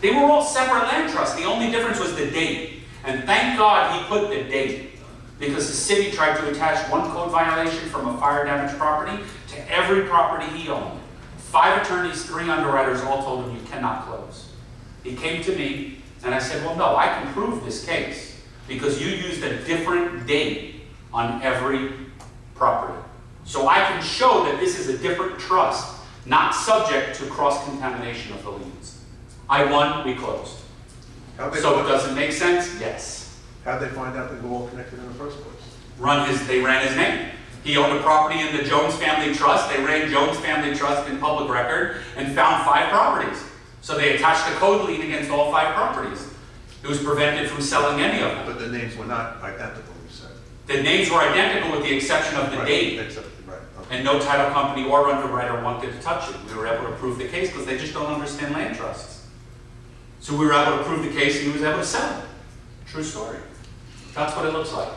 They were all separate land trusts, the only difference was the date. And thank God he put the date, because the city tried to attach one code violation from a fire damaged property to every property he owned. Five attorneys, three underwriters all told him you cannot close. He came to me and I said, well, no, I can prove this case because you used a different date on every property. So I can show that this is a different trust, not subject to cross-contamination of the liens. I won, we closed. So it doesn't make sense? Yes. how'd they find out they were all connected in the first place? run his, they ran his name. He owned a property in the Jones Family Trust. They ran Jones Family Trust in public record and found five properties. So they attached a code lien against all five properties. It was prevented from selling any of them. But the names were not identical, you said. The names were identical with the exception of the Right, date. Except, right. And no title company or underwriter wanted to touch it. We were able to prove the case because they just don't understand land trusts. So we were able to prove the case and he was able to sell it. True story. That's what it looks like.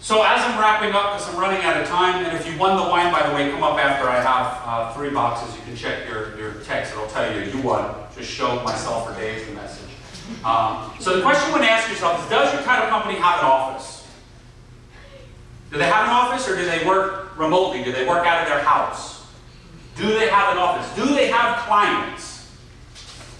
So as I'm wrapping up, because I'm running out of time, and if you won the wine, by the way, come up after I have uh, three boxes. You can check your, your text. It'll tell you you won. Just show myself or Dave the message. Um, so the question you want to ask yourself is, does your title company have an office? Do they have an office or do they work remotely? Do they work out of their house? Do they have an office? Do they have clients?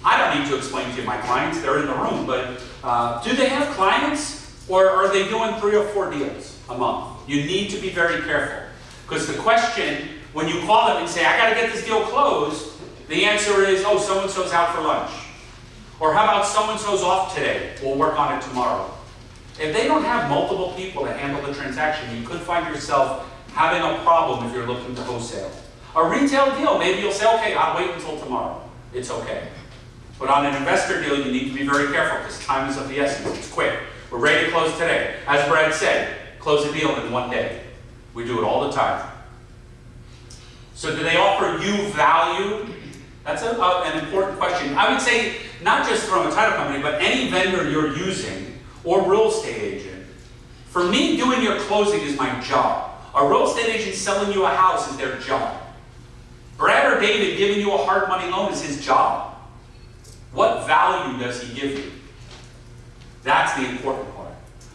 I don't need to explain to you my clients, they're in the room, but uh, do they have clients or are they doing three or four deals a month? You need to be very careful because the question, when you call them and say, I got to get this deal closed, the answer is, oh, so and so's out for lunch. Or how about so and so's off today? We'll work on it tomorrow. If they don't have multiple people to handle the transaction, you could find yourself having a problem if you're looking to wholesale. A retail deal, maybe you'll say, okay, I'll wait until tomorrow. It's okay. But on an investor deal, you need to be very careful because time is of the essence. It's quick. We're ready to close today. As Brad said, close a deal in one day. We do it all the time. So do they offer you value? That's a, a- an important question. I would say not just from a title company, but any vendor you're using or real estate agent. For me, doing your closing is my job. A real estate agent selling you a house is their job. Brad or David giving you a hard money loan is his job. What value does he give you? That's the important part.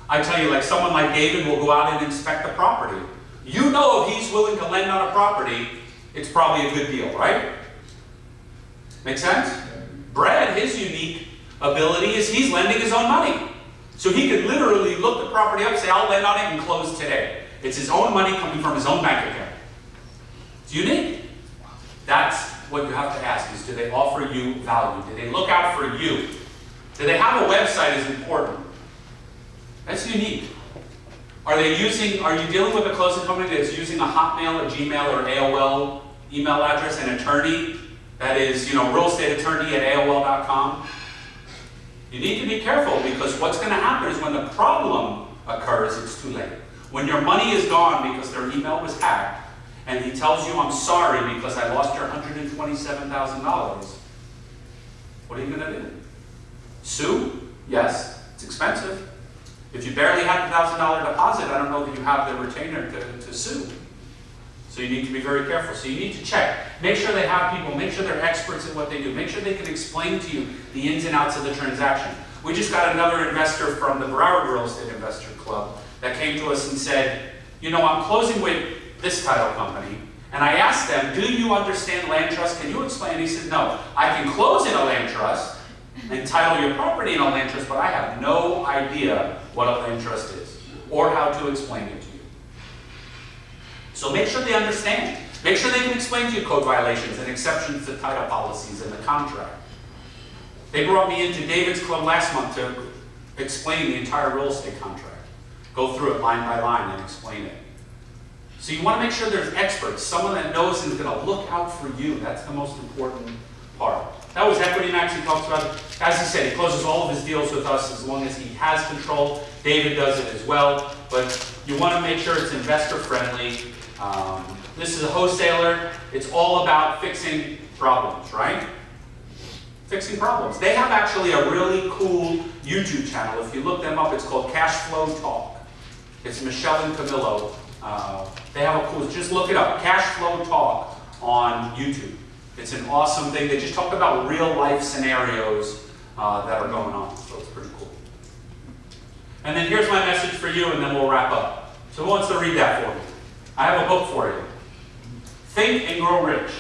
I tell you, like someone like David will go out and inspect the property. You know if he's willing to lend on a property, it's probably a good deal, right? Make sense? Brad, his unique ability is he's lending his own money. So he could literally look the property up, say, I'll lend on it and close today. It's his own money coming from his own bank account. It's unique. That's what you have to ask is do they offer you value? Do they look out for you? Do they have a website is important? That's unique. Are they using, are you dealing with a closing company that's using a Hotmail, a Gmail, or AOL email address, an attorney that is, you know, real estate attorney at AOL.com? You need to be careful because what's going to happen is when the problem occurs, it's too late. When your money is gone because their email was hacked, and he tells you, I'm sorry because I lost your $127,000, what are you going to do? Sue? Yes, it's expensive. If you barely have a thousand dollar deposit, I don't know that you have the retainer to, to sue. So you need to be very careful. So you need to check. Make sure they have people, make sure they're experts at what they do. Make sure they can explain to you the ins and outs of the transaction. We just got another investor from the Broward Real Estate Investor Club that came to us and said, you know, I'm closing with this title company. And I asked them, do you understand land trust? Can you explain? He said, no. I can close in a land trust and title your property in a land trust, but I have no idea what a land trust is or how to explain it to you. So make sure they understand. Make sure they can explain to you code violations and exceptions to title policies in the contract. They brought me into David's Club last month to explain the entire real estate contract. Go through it line by line and explain it. So you want to make sure there's experts, someone that knows and is going to look out for you. That's the most important part. That was Equity Max he talks about. As he said, he closes all of his deals with us as long as he has control. David does it as well. But you want to make sure it's investor friendly. Um, this is a wholesaler. It's all about fixing problems, right? Fixing problems. They have actually a really cool YouTube channel. If you look them up, it's called Cash Flow Talk. It's Michelle and Camillo. Uh, they have a cool, just look it up, Cash Flow Talk on YouTube. It's an awesome thing. They just talk about real life scenarios uh, that are going on, so it's pretty cool. And then here's my message for you, and then we'll wrap up. So who wants to read that for me? I have a book for you. Think and Grow Rich.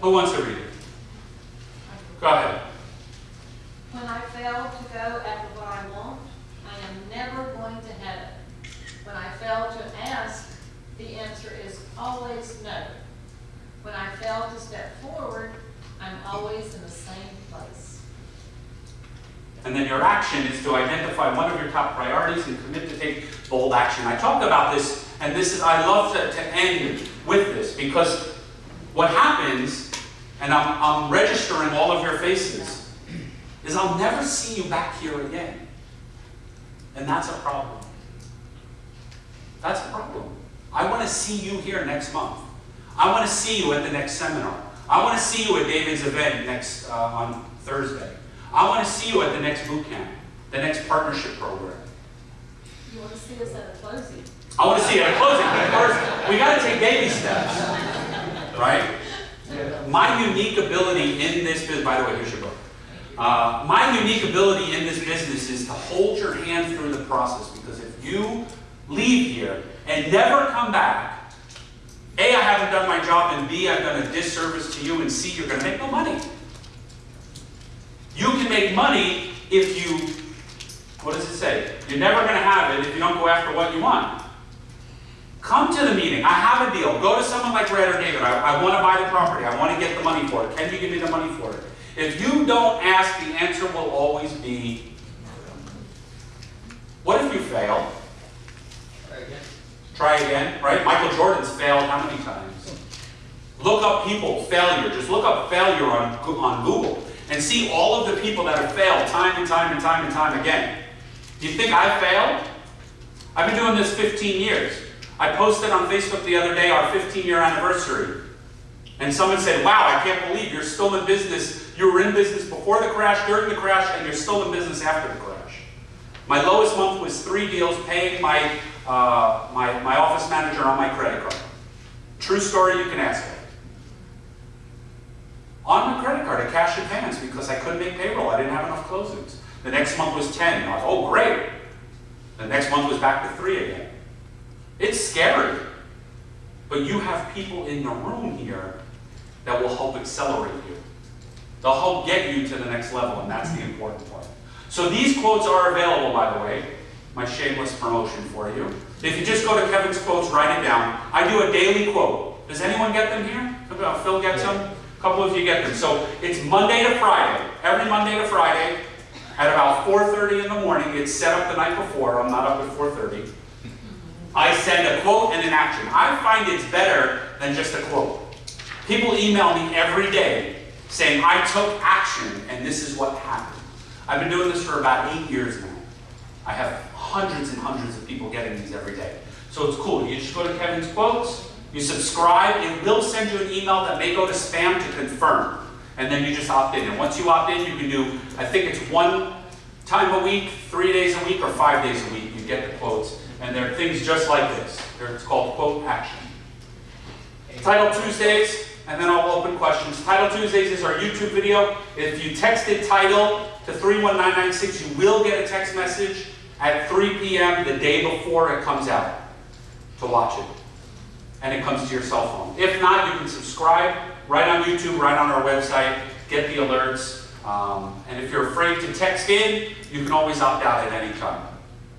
Who wants to read it? Go ahead. When I fail to go after what I want, I am never going to heaven. When I fail to ask, the answer is always no. When I fail to step forward, I'm always in the same place. And then your action is to identify one of your top priorities and commit to take bold action. I talk about this, and this is, I love to, to end with this because what happens, and I'm, I'm registering all of your faces, is I'll never see you back here again. And that's a problem. That's a problem. I want to see you here next month. I want to see you at the next seminar. I want to see you at David's event next uh, on Thursday. I want to see you at the next boot camp, the next partnership program. You want to see us at a closing? I want to see you at a closing, but first, we got to take baby steps, right? My unique ability in this business, by the way, here's your book. Uh, my unique ability in this business is to hold your hand through the process because if you leave here and never come back, A, I haven't done my job, and B, I've done a disservice to you, and C, you're going to make no money. You can make money if you, what does it say? You're never going to have it if you don't go after what you want. Come to the meeting. I have a deal. Go to someone like Brad or David. I, I want to buy the property. I want to get the money for it. Can you give me the money for it? If you don't ask, the answer will always be, what if you fail? Try again, right? Michael Jordan's failed how many times? Look up people, failure. Just look up failure on, on Google and see all of the people that have failed time and time and time and time again. Do you think I failed? I've been doing this 15 years. I posted on Facebook the other day our 15 year anniversary. And someone said, wow, I can't believe you're still in business. You were in business before the crash, during the crash, and you're still in business after the crash. My lowest month was three deals paying my, uh, my, my office manager on my credit card. True story, you can ask me. On my credit card, a cash advance because I couldn't make payroll. I didn't have enough closings. The next month was 10. I was, oh, great. The next month was back to three again. It's scary. But you have people in the room here that will help accelerate you. They'll help get you to the next level, and that's the important part. So these quotes are available, by the way. My shameless promotion for you. If you just go to Kevin's quotes, write it down. I do a daily quote. Does anyone get them here? Phil gets them? A couple of you get them. So it's Monday to Friday. Every Monday to Friday at about 4.30 in the morning. It's set up the night before. I'm not up at 4.30. I send a quote and an action. I find it's better than just a quote. People email me every day saying, I took action and this is what happened. I've been doing this for about eight years now. I have hundreds and hundreds of people getting these every day. So it's cool. You just go to Kevin's Quotes, you subscribe, it will send you an email that may go to spam to confirm. And then you just opt in. And once you opt in, you can do, I think it's one time a week, three days a week, or five days a week, you get the quotes. And there are things just like this. It's called quote action. Title Tuesdays, and then I'll open questions. Title Tuesdays is our YouTube video. If you texted title to 31996, you will get a text message at 3 p.m. the day before it comes out to watch it. And it comes to your cell phone. If not, you can subscribe right on YouTube, right on our website, get the alerts. Um, and if you're afraid to text in, you can always opt out at any time.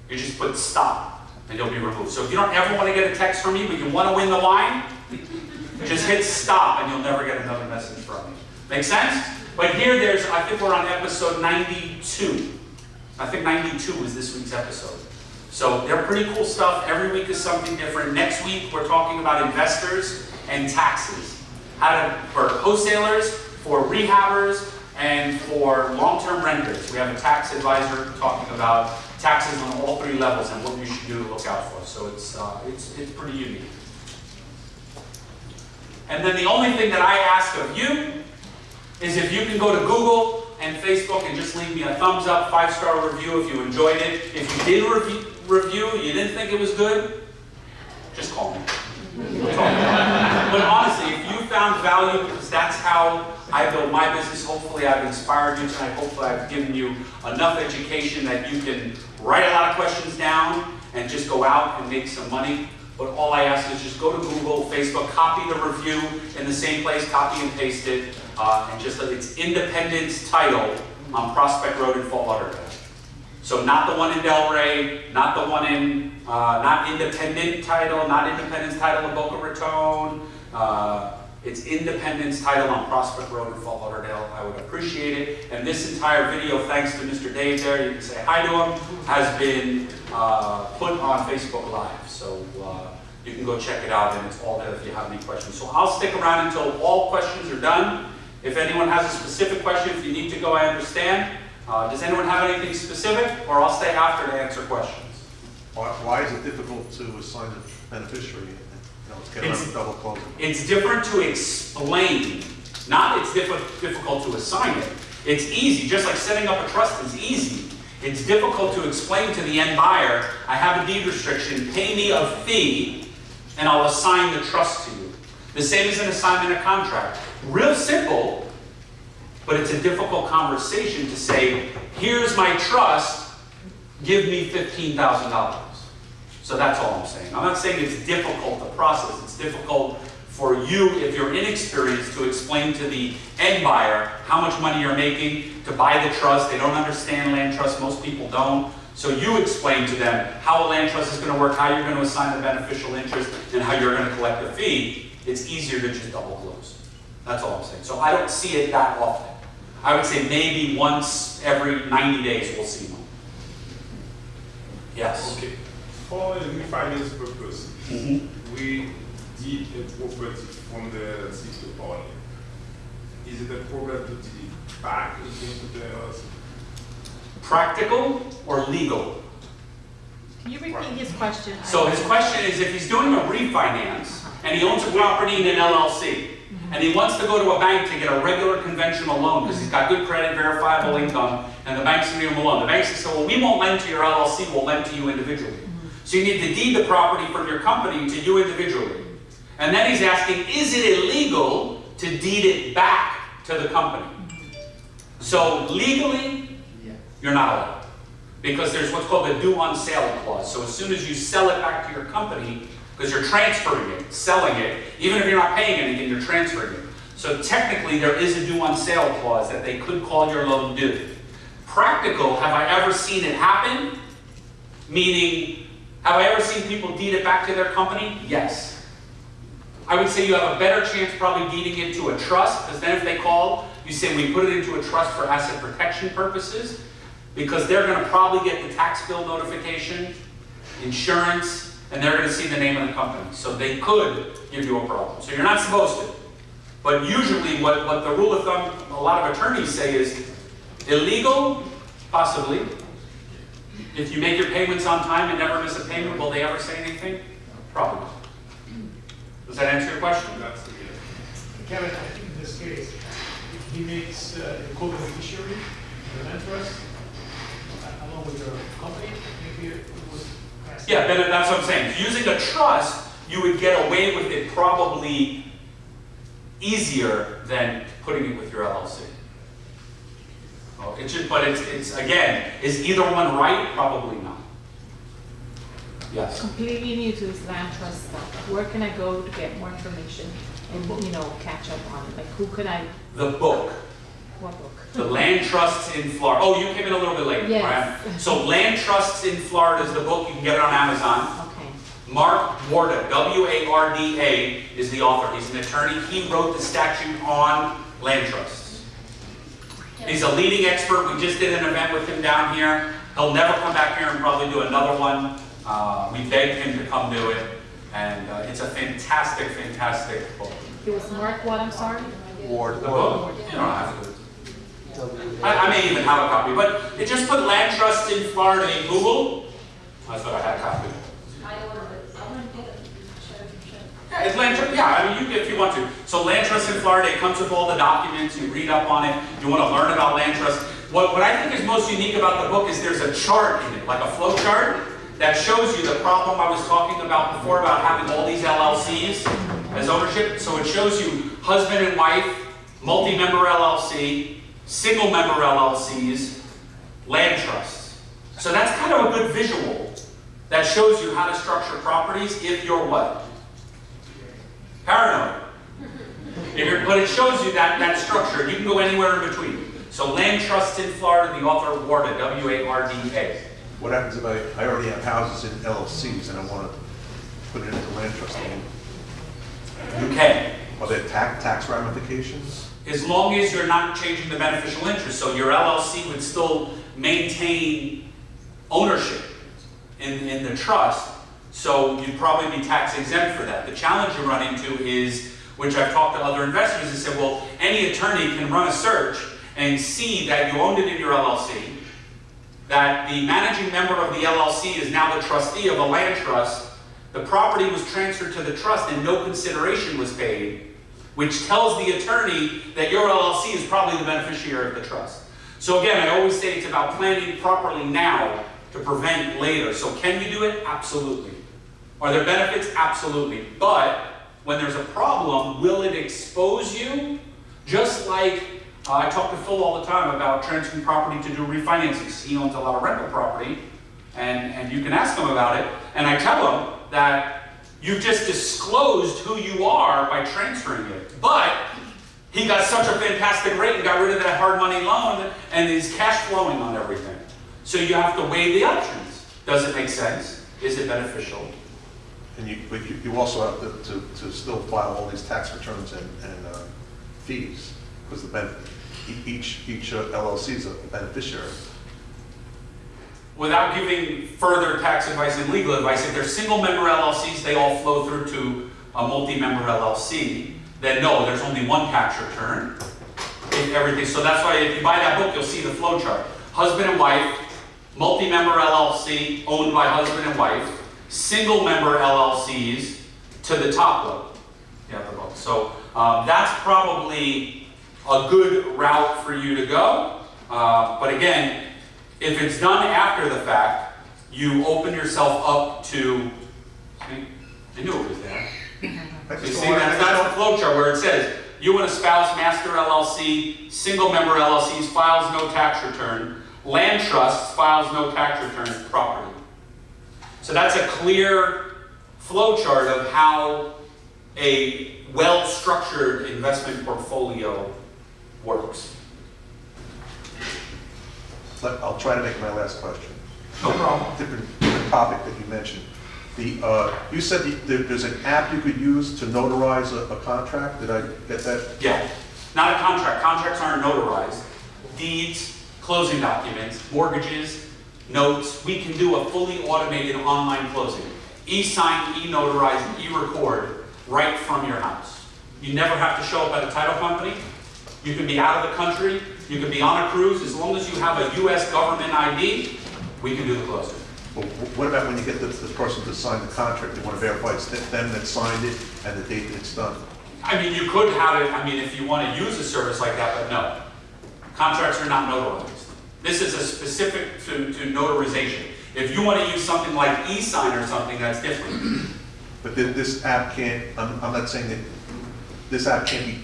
You just put stop and you'll be removed. So if you don't ever want to get a text from me, but you want to win the line, just hit stop and you'll never get another message from me. Make sense? But here there's, I think we're on episode 92. I think 92 was this week's episode. So they're pretty cool stuff. Every week is something different. Next week we're talking about investors and taxes. How to, for wholesalers, for rehabbers, and for long-term renters. We have a tax advisor talking about taxes on all three levels and what you should do to look out for. So it's, uh, it's, it's pretty unique. And then the only thing that I ask of you is if you can go to Google and Facebook and just leave me a thumbs up, five-star review if you enjoyed it. If you did review, review, you didn't think it was good, just call me. But honestly, if you found value, because that's how I build my business, hopefully I've inspired you tonight, hopefully I've given you enough education that you can write a lot of questions down and just go out and make some money. But all I ask is just go to Google, Facebook, copy the review in the same place, copy and paste it, uh, and just, it's Independence Title on Prospect Road in Fort Lauderdale. So not the one in Delray, not the one in, uh, not Independent Title, not Independence Title in Boca Raton. Uh, it's Independence Title on Prospect Road in Fort Lauderdale. I would appreciate it. And this entire video, thanks to Mr. Dave there, you can say hi to him, has been uh, put on Facebook Live. So uh, you can go check it out and it's all there if you have any questions. So I'll stick around until all questions are done. If anyone has a specific question, if you need to go, I understand. Uh, does anyone have anything specific, or I'll stay after to answer questions? Why, why is it difficult to assign a beneficiary? You know, It's- the double closing. It's different to explain, not it's diffi- difficult to assign it. It's easy, just like setting up a trust is easy. It's difficult to explain to the end buyer, I have a deed restriction, pay me a fee, and I'll assign the trust to you. The same as an assignment of contract. Real simple, but it's a difficult conversation to say, here's my trust, give me $15,000. So that's all I'm saying. I'm not saying it's difficult to process. It's difficult for you, if you're inexperienced, to explain to the end buyer how much money you're making to buy the trust. They don't understand land trust. Most people don't. So you explain to them how a land trust is going to work, how you're going to assign the beneficial interest, and how you're going to collect the fee. It's easier to just double close. That's all I'm saying. So I don't see it that often. I would say maybe once every 90 days we'll see one. Yes. Okay, for a refinance purpose, Mhm. we did a property from the city of owner. Is it a problem to deed it back again to the LLC? Practical or legal? Can you repeat his question? So his question is, if he's doing a refinance, and he owns a property in an LLC, and he wants to go to a bank to get a regular conventional loan, because he's got good credit, verifiable income, and the bank's gonna give him a loan. The bank says, well, we won't lend to your LLC, we'll lend to you individually. So you need to deed the property from your company to you individually. And then he's asking, is it illegal to deed it back to the company? So legally, you're not allowed. Because there's what's called a due on sale clause. So as soon as you sell it back to your company, because you're transferring it, selling it, even if you're not paying anything, you're transferring it. So technically, there is a due on sale clause that they could call your loan due. Practical, have I ever seen it happen? Meaning, have I ever seen people deed it back to their company? Yes. I would say you have a better chance probably deeding it to a trust, because then if they call, you say, we put it into a trust for asset protection purposes, because they're gonna probably get the tax bill notification, insurance, and they're gonna see the name of the company. So they could give you a problem. So you're not supposed to. But usually what, what the rule of thumb, a lot of attorneys say is illegal, possibly. If you make your payments on time and never miss a payment, will they ever say anything? Probably. Does that answer your question? Kevin, I think in this case, if he makes uh, a co-beneficiary, an interest, along with the company, maybe. Yeah, then that's what I'm saying. Using a trust, you would get away with it probably easier than putting it with your LLC. Oh, It should, but it's, it's, again, is either one right? Probably not. Yes. Completely new to this land trust stuff. Where can I go to get more information and, you know, catch up on it? Like, who could I, The book, what book? The land trusts in Florida. Oh, you came in a little bit late, Yes. right? So Land Trusts in Florida is the book. You can get it on Amazon. Okay. Mark Warda, W-A-R-D-A, is the author. He's an attorney. He wrote the statute on land trusts. He's a leading expert. We just did an event with him down here. He'll never come back here and probably do another one. Uh, we begged him to come do it, and uh, it's a fantastic, fantastic book. It was Mark what, I'm sorry? Ward, The book, you don't have to. I, I may even have a copy, but it just put land trust in Florida in Google. I thought I had a copy. I ordered it, I wouldn't get it. Yeah, it's land trust, yeah, I mean, you, if you want to. So land trust in Florida, it comes with all the documents, you read up on it, you want to learn about land trust. What, what I think is most unique about the book is there's a chart in it, like a flow chart, that shows you the problem I was talking about before about having all these LLCs as ownership. So it shows you husband and wife, multi-member LLC, single-member LLCs, land trusts. So that's kind of a good visual that shows you how to structure properties if you're what? Paranoid. If you're, but it shows you that, that structure. You can go anywhere in between. So land trusts in Florida, the author of Warda, W-A-R-D-A. what happens if I, I already have houses in LLCs and I want to put it into land trust? You can. Are there tax, tax ramifications? As long as you're not changing the beneficial interest. So your LLC would still maintain ownership in, in the trust. So you'd probably be tax exempt for that. The challenge you run into is, which I've talked to other investors, and said, well, any attorney can run a search and see that you owned it in your LLC, that the managing member of the LLC is now the trustee of a land trust, the property was transferred to the trust and no consideration was paid, which tells the attorney that your LLC is probably the beneficiary of the trust. So again, I always say it's about planning properly now to prevent later. So can you do it? Absolutely. Are there benefits? Absolutely. But when there's a problem, will it expose you? Just like uh, I talk to Phil all the time about transferring property to do refinancings. He owns a lot of rental property, and, and you can ask him about it. And I tell him that you've just disclosed who you are by transferring it. But he got such a fantastic rate and got rid of that hard money loan and is cash flowing on everything. So you have to weigh the options. Does it make sense? Is it beneficial? And you, but you, you also have to, to, to still file all these tax returns and, and uh, fees, because the each, each uh, LLC is a beneficiary. Without giving further tax advice and legal advice, if they're single member LLCs, they all flow through to a multi-member LLC, then no, there's only one tax return. If everything, so that's why if you buy that book, you'll see the flow chart. Husband and wife, multi-member LLC owned by husband and wife, single member LLCs to the top level. Have the book. So um, that's probably a good route for you to go. Uh, but again, if it's done after the fact, you open yourself up to, see, I knew it was there. I You see, that's, the flow chart where it says, you and a spouse, master LLC, single member LLCs files no tax return, land trusts files no tax return property. So that's a clear flow chart of how a well-structured investment portfolio works. Let- I'll try to make my last question. No problem. Different, different topic that you mentioned. The, uh, you said the- there- there's an app you could use to notarize a, a contract, did I get that? Yeah, not a contract. Contracts aren't notarized. Deeds, closing documents, mortgages, notes, we can do a fully automated online closing. E-sign, e-notarize, e-record right from your house. You never have to show up at a title company. You can be out of the country, you can be on a cruise, as long as you have a US government ID, we can do the closing. Well, What about when you get the, the person to sign the contract, You want to verify it's them that signed it and the date that it's done? I mean, you could have it, I mean, if you want to use a service like that, but no. Contracts are not notarized. This is a specific to, to notarization. If you want to use something like e-sign or something, that's different. But then this app can't, I'm, I'm not saying that, this app can't be,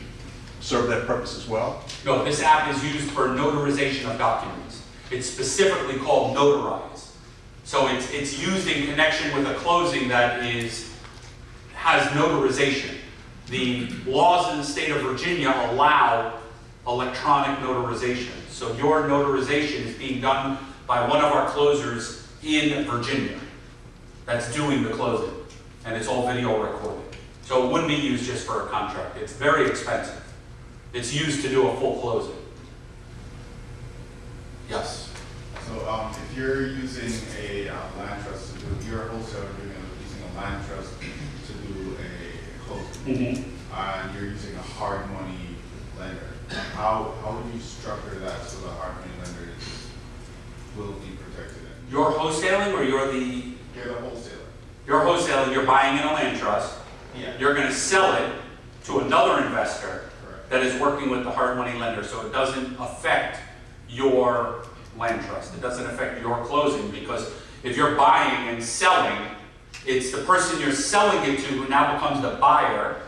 serve that purpose as well? No, this app is used for notarization of documents. It's specifically called Notarize. So it's, it's used in connection with a closing that is, has notarization. The laws in the state of Virginia allow electronic notarization. So your notarization is being done by one of our closers in Virginia that's doing the closing. And it's all video recorded. So it wouldn't be used just for a contract. It's very expensive. It's used to do a full closing. Yes. So, um, if you're using a uh, land trust to do, you're a wholesaler doing, a- using a land trust to do a closing, and you're using a hard money lender, how, how would you structure that so the hard money lender is, will be protected? and- You're wholesaling or you're the, You're the wholesaler. you're wholesaling, you're buying in a land trust. Yeah. You're gonna sell it to another investor. That is working with the hard money lender, so it doesn't affect your land trust. It doesn't affect your closing, because if you're buying and selling, it's the person you're selling it to who now becomes the buyer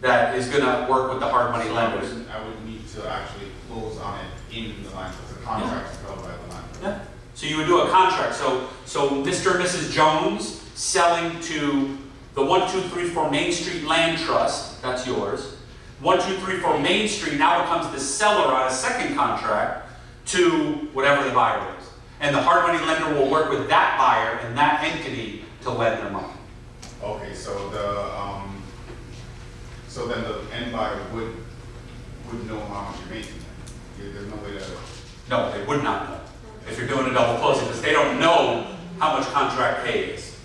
that is gonna work with the hard money So I lenders. would, I would need to actually close on it in the land trust, the contract is held by the land trust. Yeah. So you would do a contract, so, so Mr. and Mrs. Jones selling to the one, two, three, four Main Street Land Trust, that's yours. One, two, three, four Main Street now becomes the seller on a second contract to whatever the buyer is. And the hard money lender will work with that buyer and that entity to lend their money. Okay, so the, um, so then the end buyer would, would know how much you're making There's no way to, No, they would not know if you're doing a double closing, because they don't know how much contract pay is.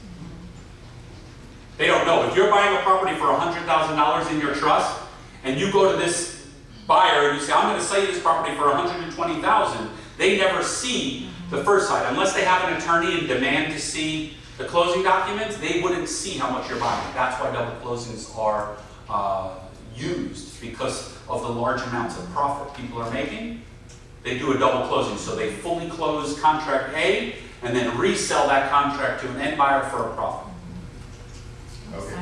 They don't know. If you're buying a property for hundred thousand dollars in your trust, and you go to this buyer and you say, I'm gonna sell you this property for $120,000, they never see the first side. Unless they have an attorney and demand to see the closing documents, they wouldn't see how much you're buying. That's why double closings are, uh, used, because of the large amounts of profit people are making they do a double closing, so they fully close contract A and then resell that contract to an end buyer for a profit. okay,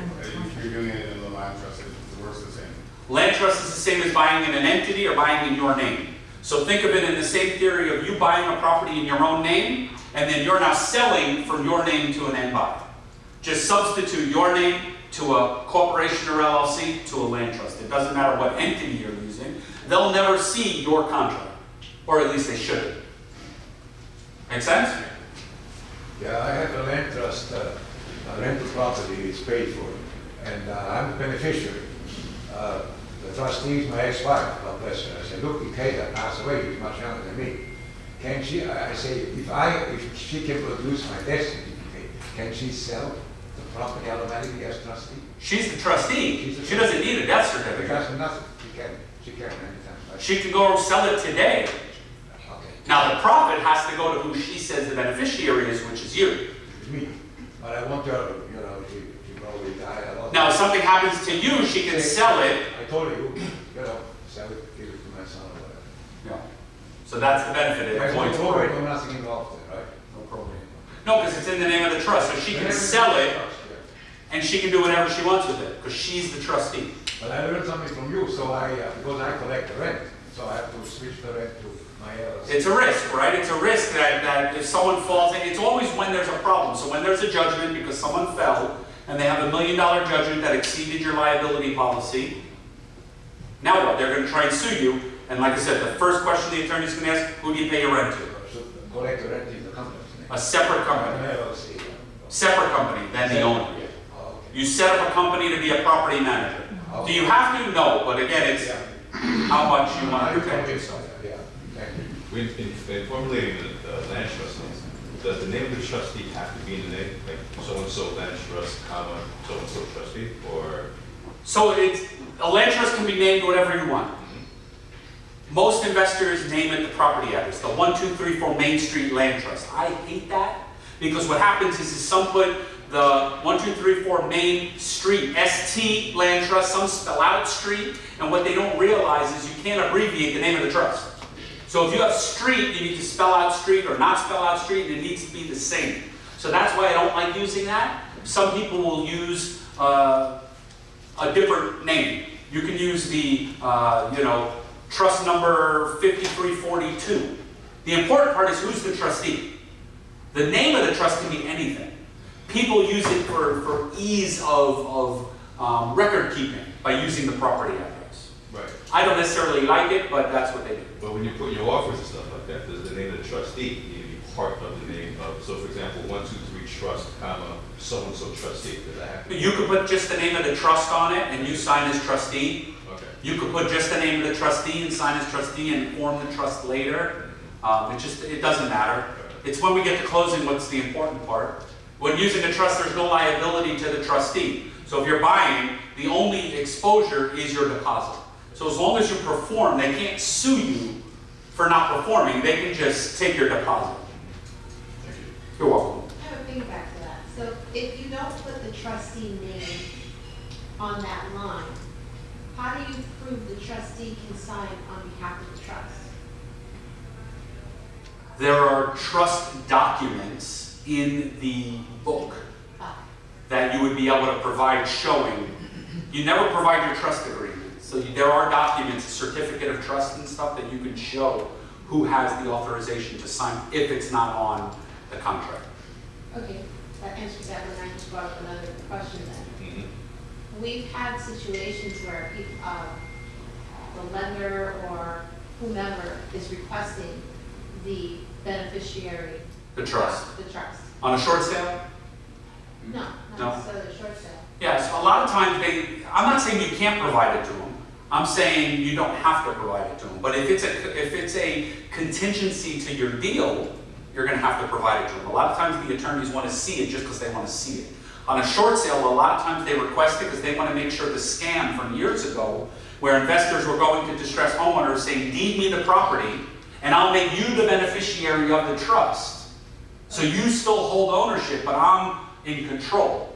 you're doing it in the land trust, it works the same. Land trust is the same as buying in an entity or buying in your name. So think of it in the same theory of you buying a property in your own name, and then you're now selling from your name to an end buyer. Just substitute your name to a corporation or LLC to a land trust. It doesn't matter what entity you're using. They'll never see your contract, or at least they shouldn't. Make sense? Yeah, I have a land trust, uh, a rental property is paid for, and uh, I'm the beneficiary. Uh, The trustee is my ex-wife, God bless her. I said, look, Ikeda passed away, he's much younger than me. Can she, I say, if I, if she can produce my death certificate, can she sell the property automatically as trustee? She's the trustee. She doesn't need a death certificate. Because nothing, she can, she can anytime? She can go sell it today. Okay, Now, the profit has to go to who she says the beneficiary is, which is you. it's me, but I want her, you know, she, she probably died a lot. Now, if something happens to you, she can sell it. Told you, know, sell it, give it to my son or whatever. So that's the benefit. It There's no probate. nothing involved there, right? No probate. No, because it's in the name of the trust, so she can sell it and she can do whatever she wants with it, because she's the trustee. But I learned something from you, so I, uh, because I collect the rent, so I have to switch the rent to. It's a risk, right? It's a risk that, that if someone falls, in it's always when there's a problem. So when there's a judgment because someone fell and they have a million dollar judgment that exceeded your liability policy, now what? They're gonna try and sue you. And like I said, the first question the attorney's gonna ask, who do you pay your rent to? Collect the rent is the company's name. A separate company, separate company than the owner. Oh. You set up a company to be a property manager. Do you have to? No, but again, it's how much you want to protect yourself. Yeah, thank you. When, in, in formulating the, the land trust, does the name of the trustee have to be in the name, like so-and-so land trust, comma, so-and-so trustee, or? So it's, a land trust can be named whatever you want. Most investors name it the property address, the one, two, three, four Main Street Land Trust. I hate that, because what happens is, is some put the one, two, three, four Main Street, ST Land Trust, some spell out street, and what they don't realize is you can't abbreviate the name of the trust. So if you have street, you need to spell out street or not spell out street, and it needs to be the same. So that's why I don't like using that. Some people will use uh, a different name. You can use the, uh, you know, trust number 5342. The important part is who's the trustee. The name of the trust can be anything. People use it for, for ease of, of um, record keeping by using the property address. Right. I don't necessarily like it, but that's what they do. But when you put your offers and stuff like that, does the name of the trustee need to be part of the name of, so for example, one, two, three trust, comma, so-and-so trustee, does that have to? You could put just the name of the trust on it and you sign as trustee. Okay. You could put just the name of the trustee and sign as trustee and form the trust later. Um, it just, it doesn't matter. It's when we get to closing what's the important part. When using a trust, there's no liability to the trustee. So if you're buying, the only exposure is your deposit. So as long as you perform, they can't sue you for not performing, they can just take your deposit. Thank you. You're welcome. I have a piggyback to that. So if you don't put the trustee name on that line, how do you prove the trustee can sign on behalf of the trust? There are trust documents in the book Ah, that you would be able to provide showing. You never provide your trust agreement. So you- there are documents, certificate of trust and stuff that you can show who has the authorization to sign if it's not on the contract. Okay, that answers that one. I just brought up another question then. Mhm. We've had situations where people, uh, the lender or whomever is requesting the beneficiary. The trust. The trust. On a short sale? No, No. not necessarily a short sale. Yes, a lot of times they, I'm not saying you can't provide it to them. I'm saying you don't have to provide it to them. But if it's a, if it's a contingency to your deal, you're gonna have to provide it to them. A lot of times the attorneys wanna see it just because they wanna see it. On a short sale, a lot of times they request it because they wanna make sure the scam from years ago, where investors were going to distressed homeowners saying, deed me the property, and I'll make you the beneficiary of the trust. So you still hold ownership, but I'm in control.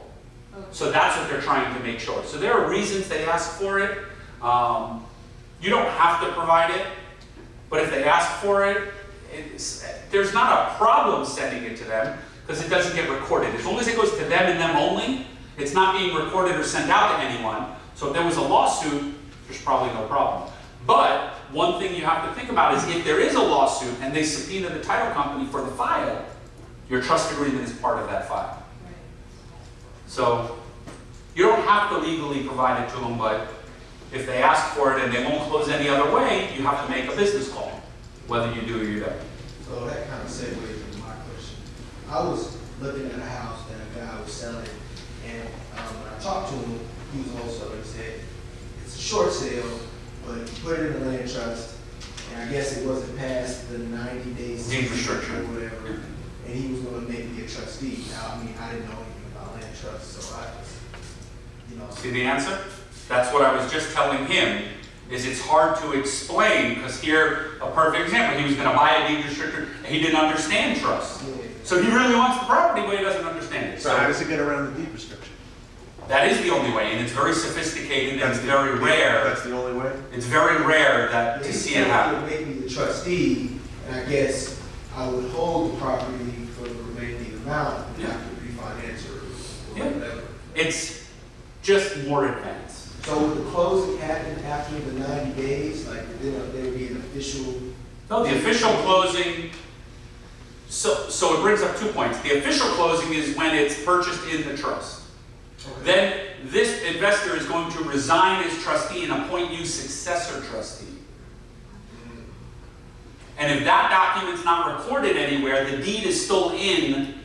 So that's what they're trying to make sure. So there are reasons they ask for it. Um, you don't have to provide it, but if they ask for it, there's not a problem sending it to them because it doesn't get recorded. As long as it goes to them and them only, it's not being recorded or sent out to anyone. So if there was a lawsuit, there's probably no problem. But one thing you have to think about is if there is a lawsuit and they subpoena the title company for the file, your trust agreement is part of that file. So you don't have to legally provide it to them, but if they ask for it and they won't close any other way, you have to make a business call, whether you do or you don't. So that kind of segues into my question. I was looking at a house that a guy was selling, and um, when I talked to him, he was a wholesaler, he said, it's a short sale, but he put it in a land trust, and I guess it wasn't past the ninety days. Deed restriction. Or whatever, and he was gonna make me a trustee. Now, I mean, I didn't know anything about land trusts, so I just, you know. See the answer? That's what I was just telling him, is it's hard to explain, because here, a perfect example, he was gonna buy a deed restricted, and he didn't understand trust. So he really wants the property, but he doesn't understand it. So how does it get around the deed restriction? that is the only way, and it's very sophisticated, and it's the- very rare. That's the only way? It's very rare that, to He see said it he happen. would make me the trustee, and I guess I would hold the property for the remaining amount, and have to refinance or Yeah. whatever. It's just more advanced. So would the closing happen after the ninety days, like, then there would be an official? No, the official closing, so, so it brings up two points. The official closing is when it's purchased in the trust. Then this investor is going to resign as trustee and appoint you successor trustee. And if that document's not recorded anywhere, the deed is still in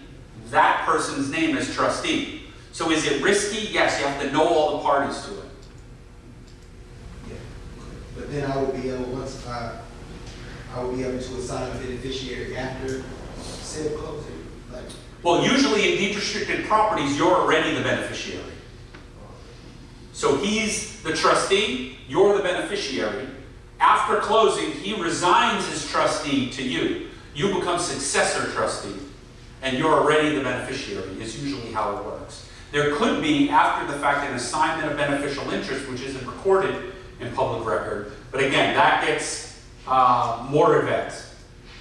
that person's name as trustee. So is it risky? Yes, you have to know all the parties to it. But then I would be able, once I, I would be able to assign a beneficiary after said closing, like, Well, usually in deed restricted properties, you're already the beneficiary. So he's the trustee, you're the beneficiary. After closing, he resigns as trustee to you. You become successor trustee, and you're already the beneficiary, is usually how it works. There could be, after the fact, an assignment of beneficial interest, which isn't recorded in public record. But again, that gets uh, more advanced.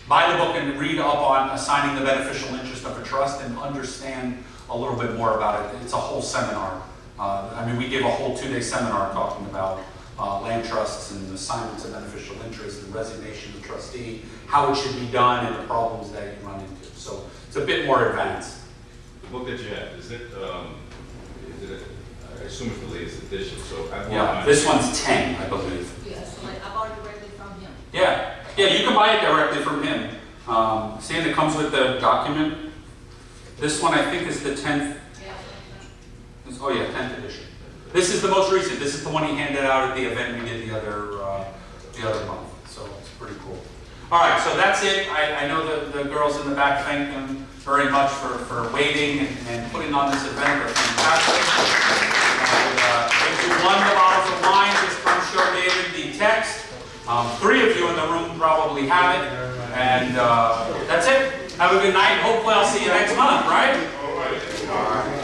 Buy the book and read up on assigning the beneficial interest of a trust and understand a little bit more about it. It's a whole seminar. Uh, I mean, we gave a whole two-day seminar talking about uh, land trusts and assignments of beneficial interest and resignation of trustee, how it should be done and the problems that you run into. So it's a bit more advanced. The book that you have, is it, um, is it, assume it's the latest edition, so I bought Yeah, mine. this one's 10, I believe. Yes, like I bought it directly from him. Yeah, yeah, you can buy it directly from him. Um, seeing it comes with the document. This one, I think, is the 10th, Yeah. oh yeah, 10th edition. This is the most recent, this is the one he handed out at the event we did the other, uh, the other month, so it's pretty cool. All right, so that's it. I, I know the, the girls in the back thank them very much for, for waiting and, and putting on this event, they're fantastic. And, uh, If you won the bottles of wine, just come show David the text. Um, three of you in the room probably have it, and, uh, that's it. Have a good night, hopefully I'll see you next month, right?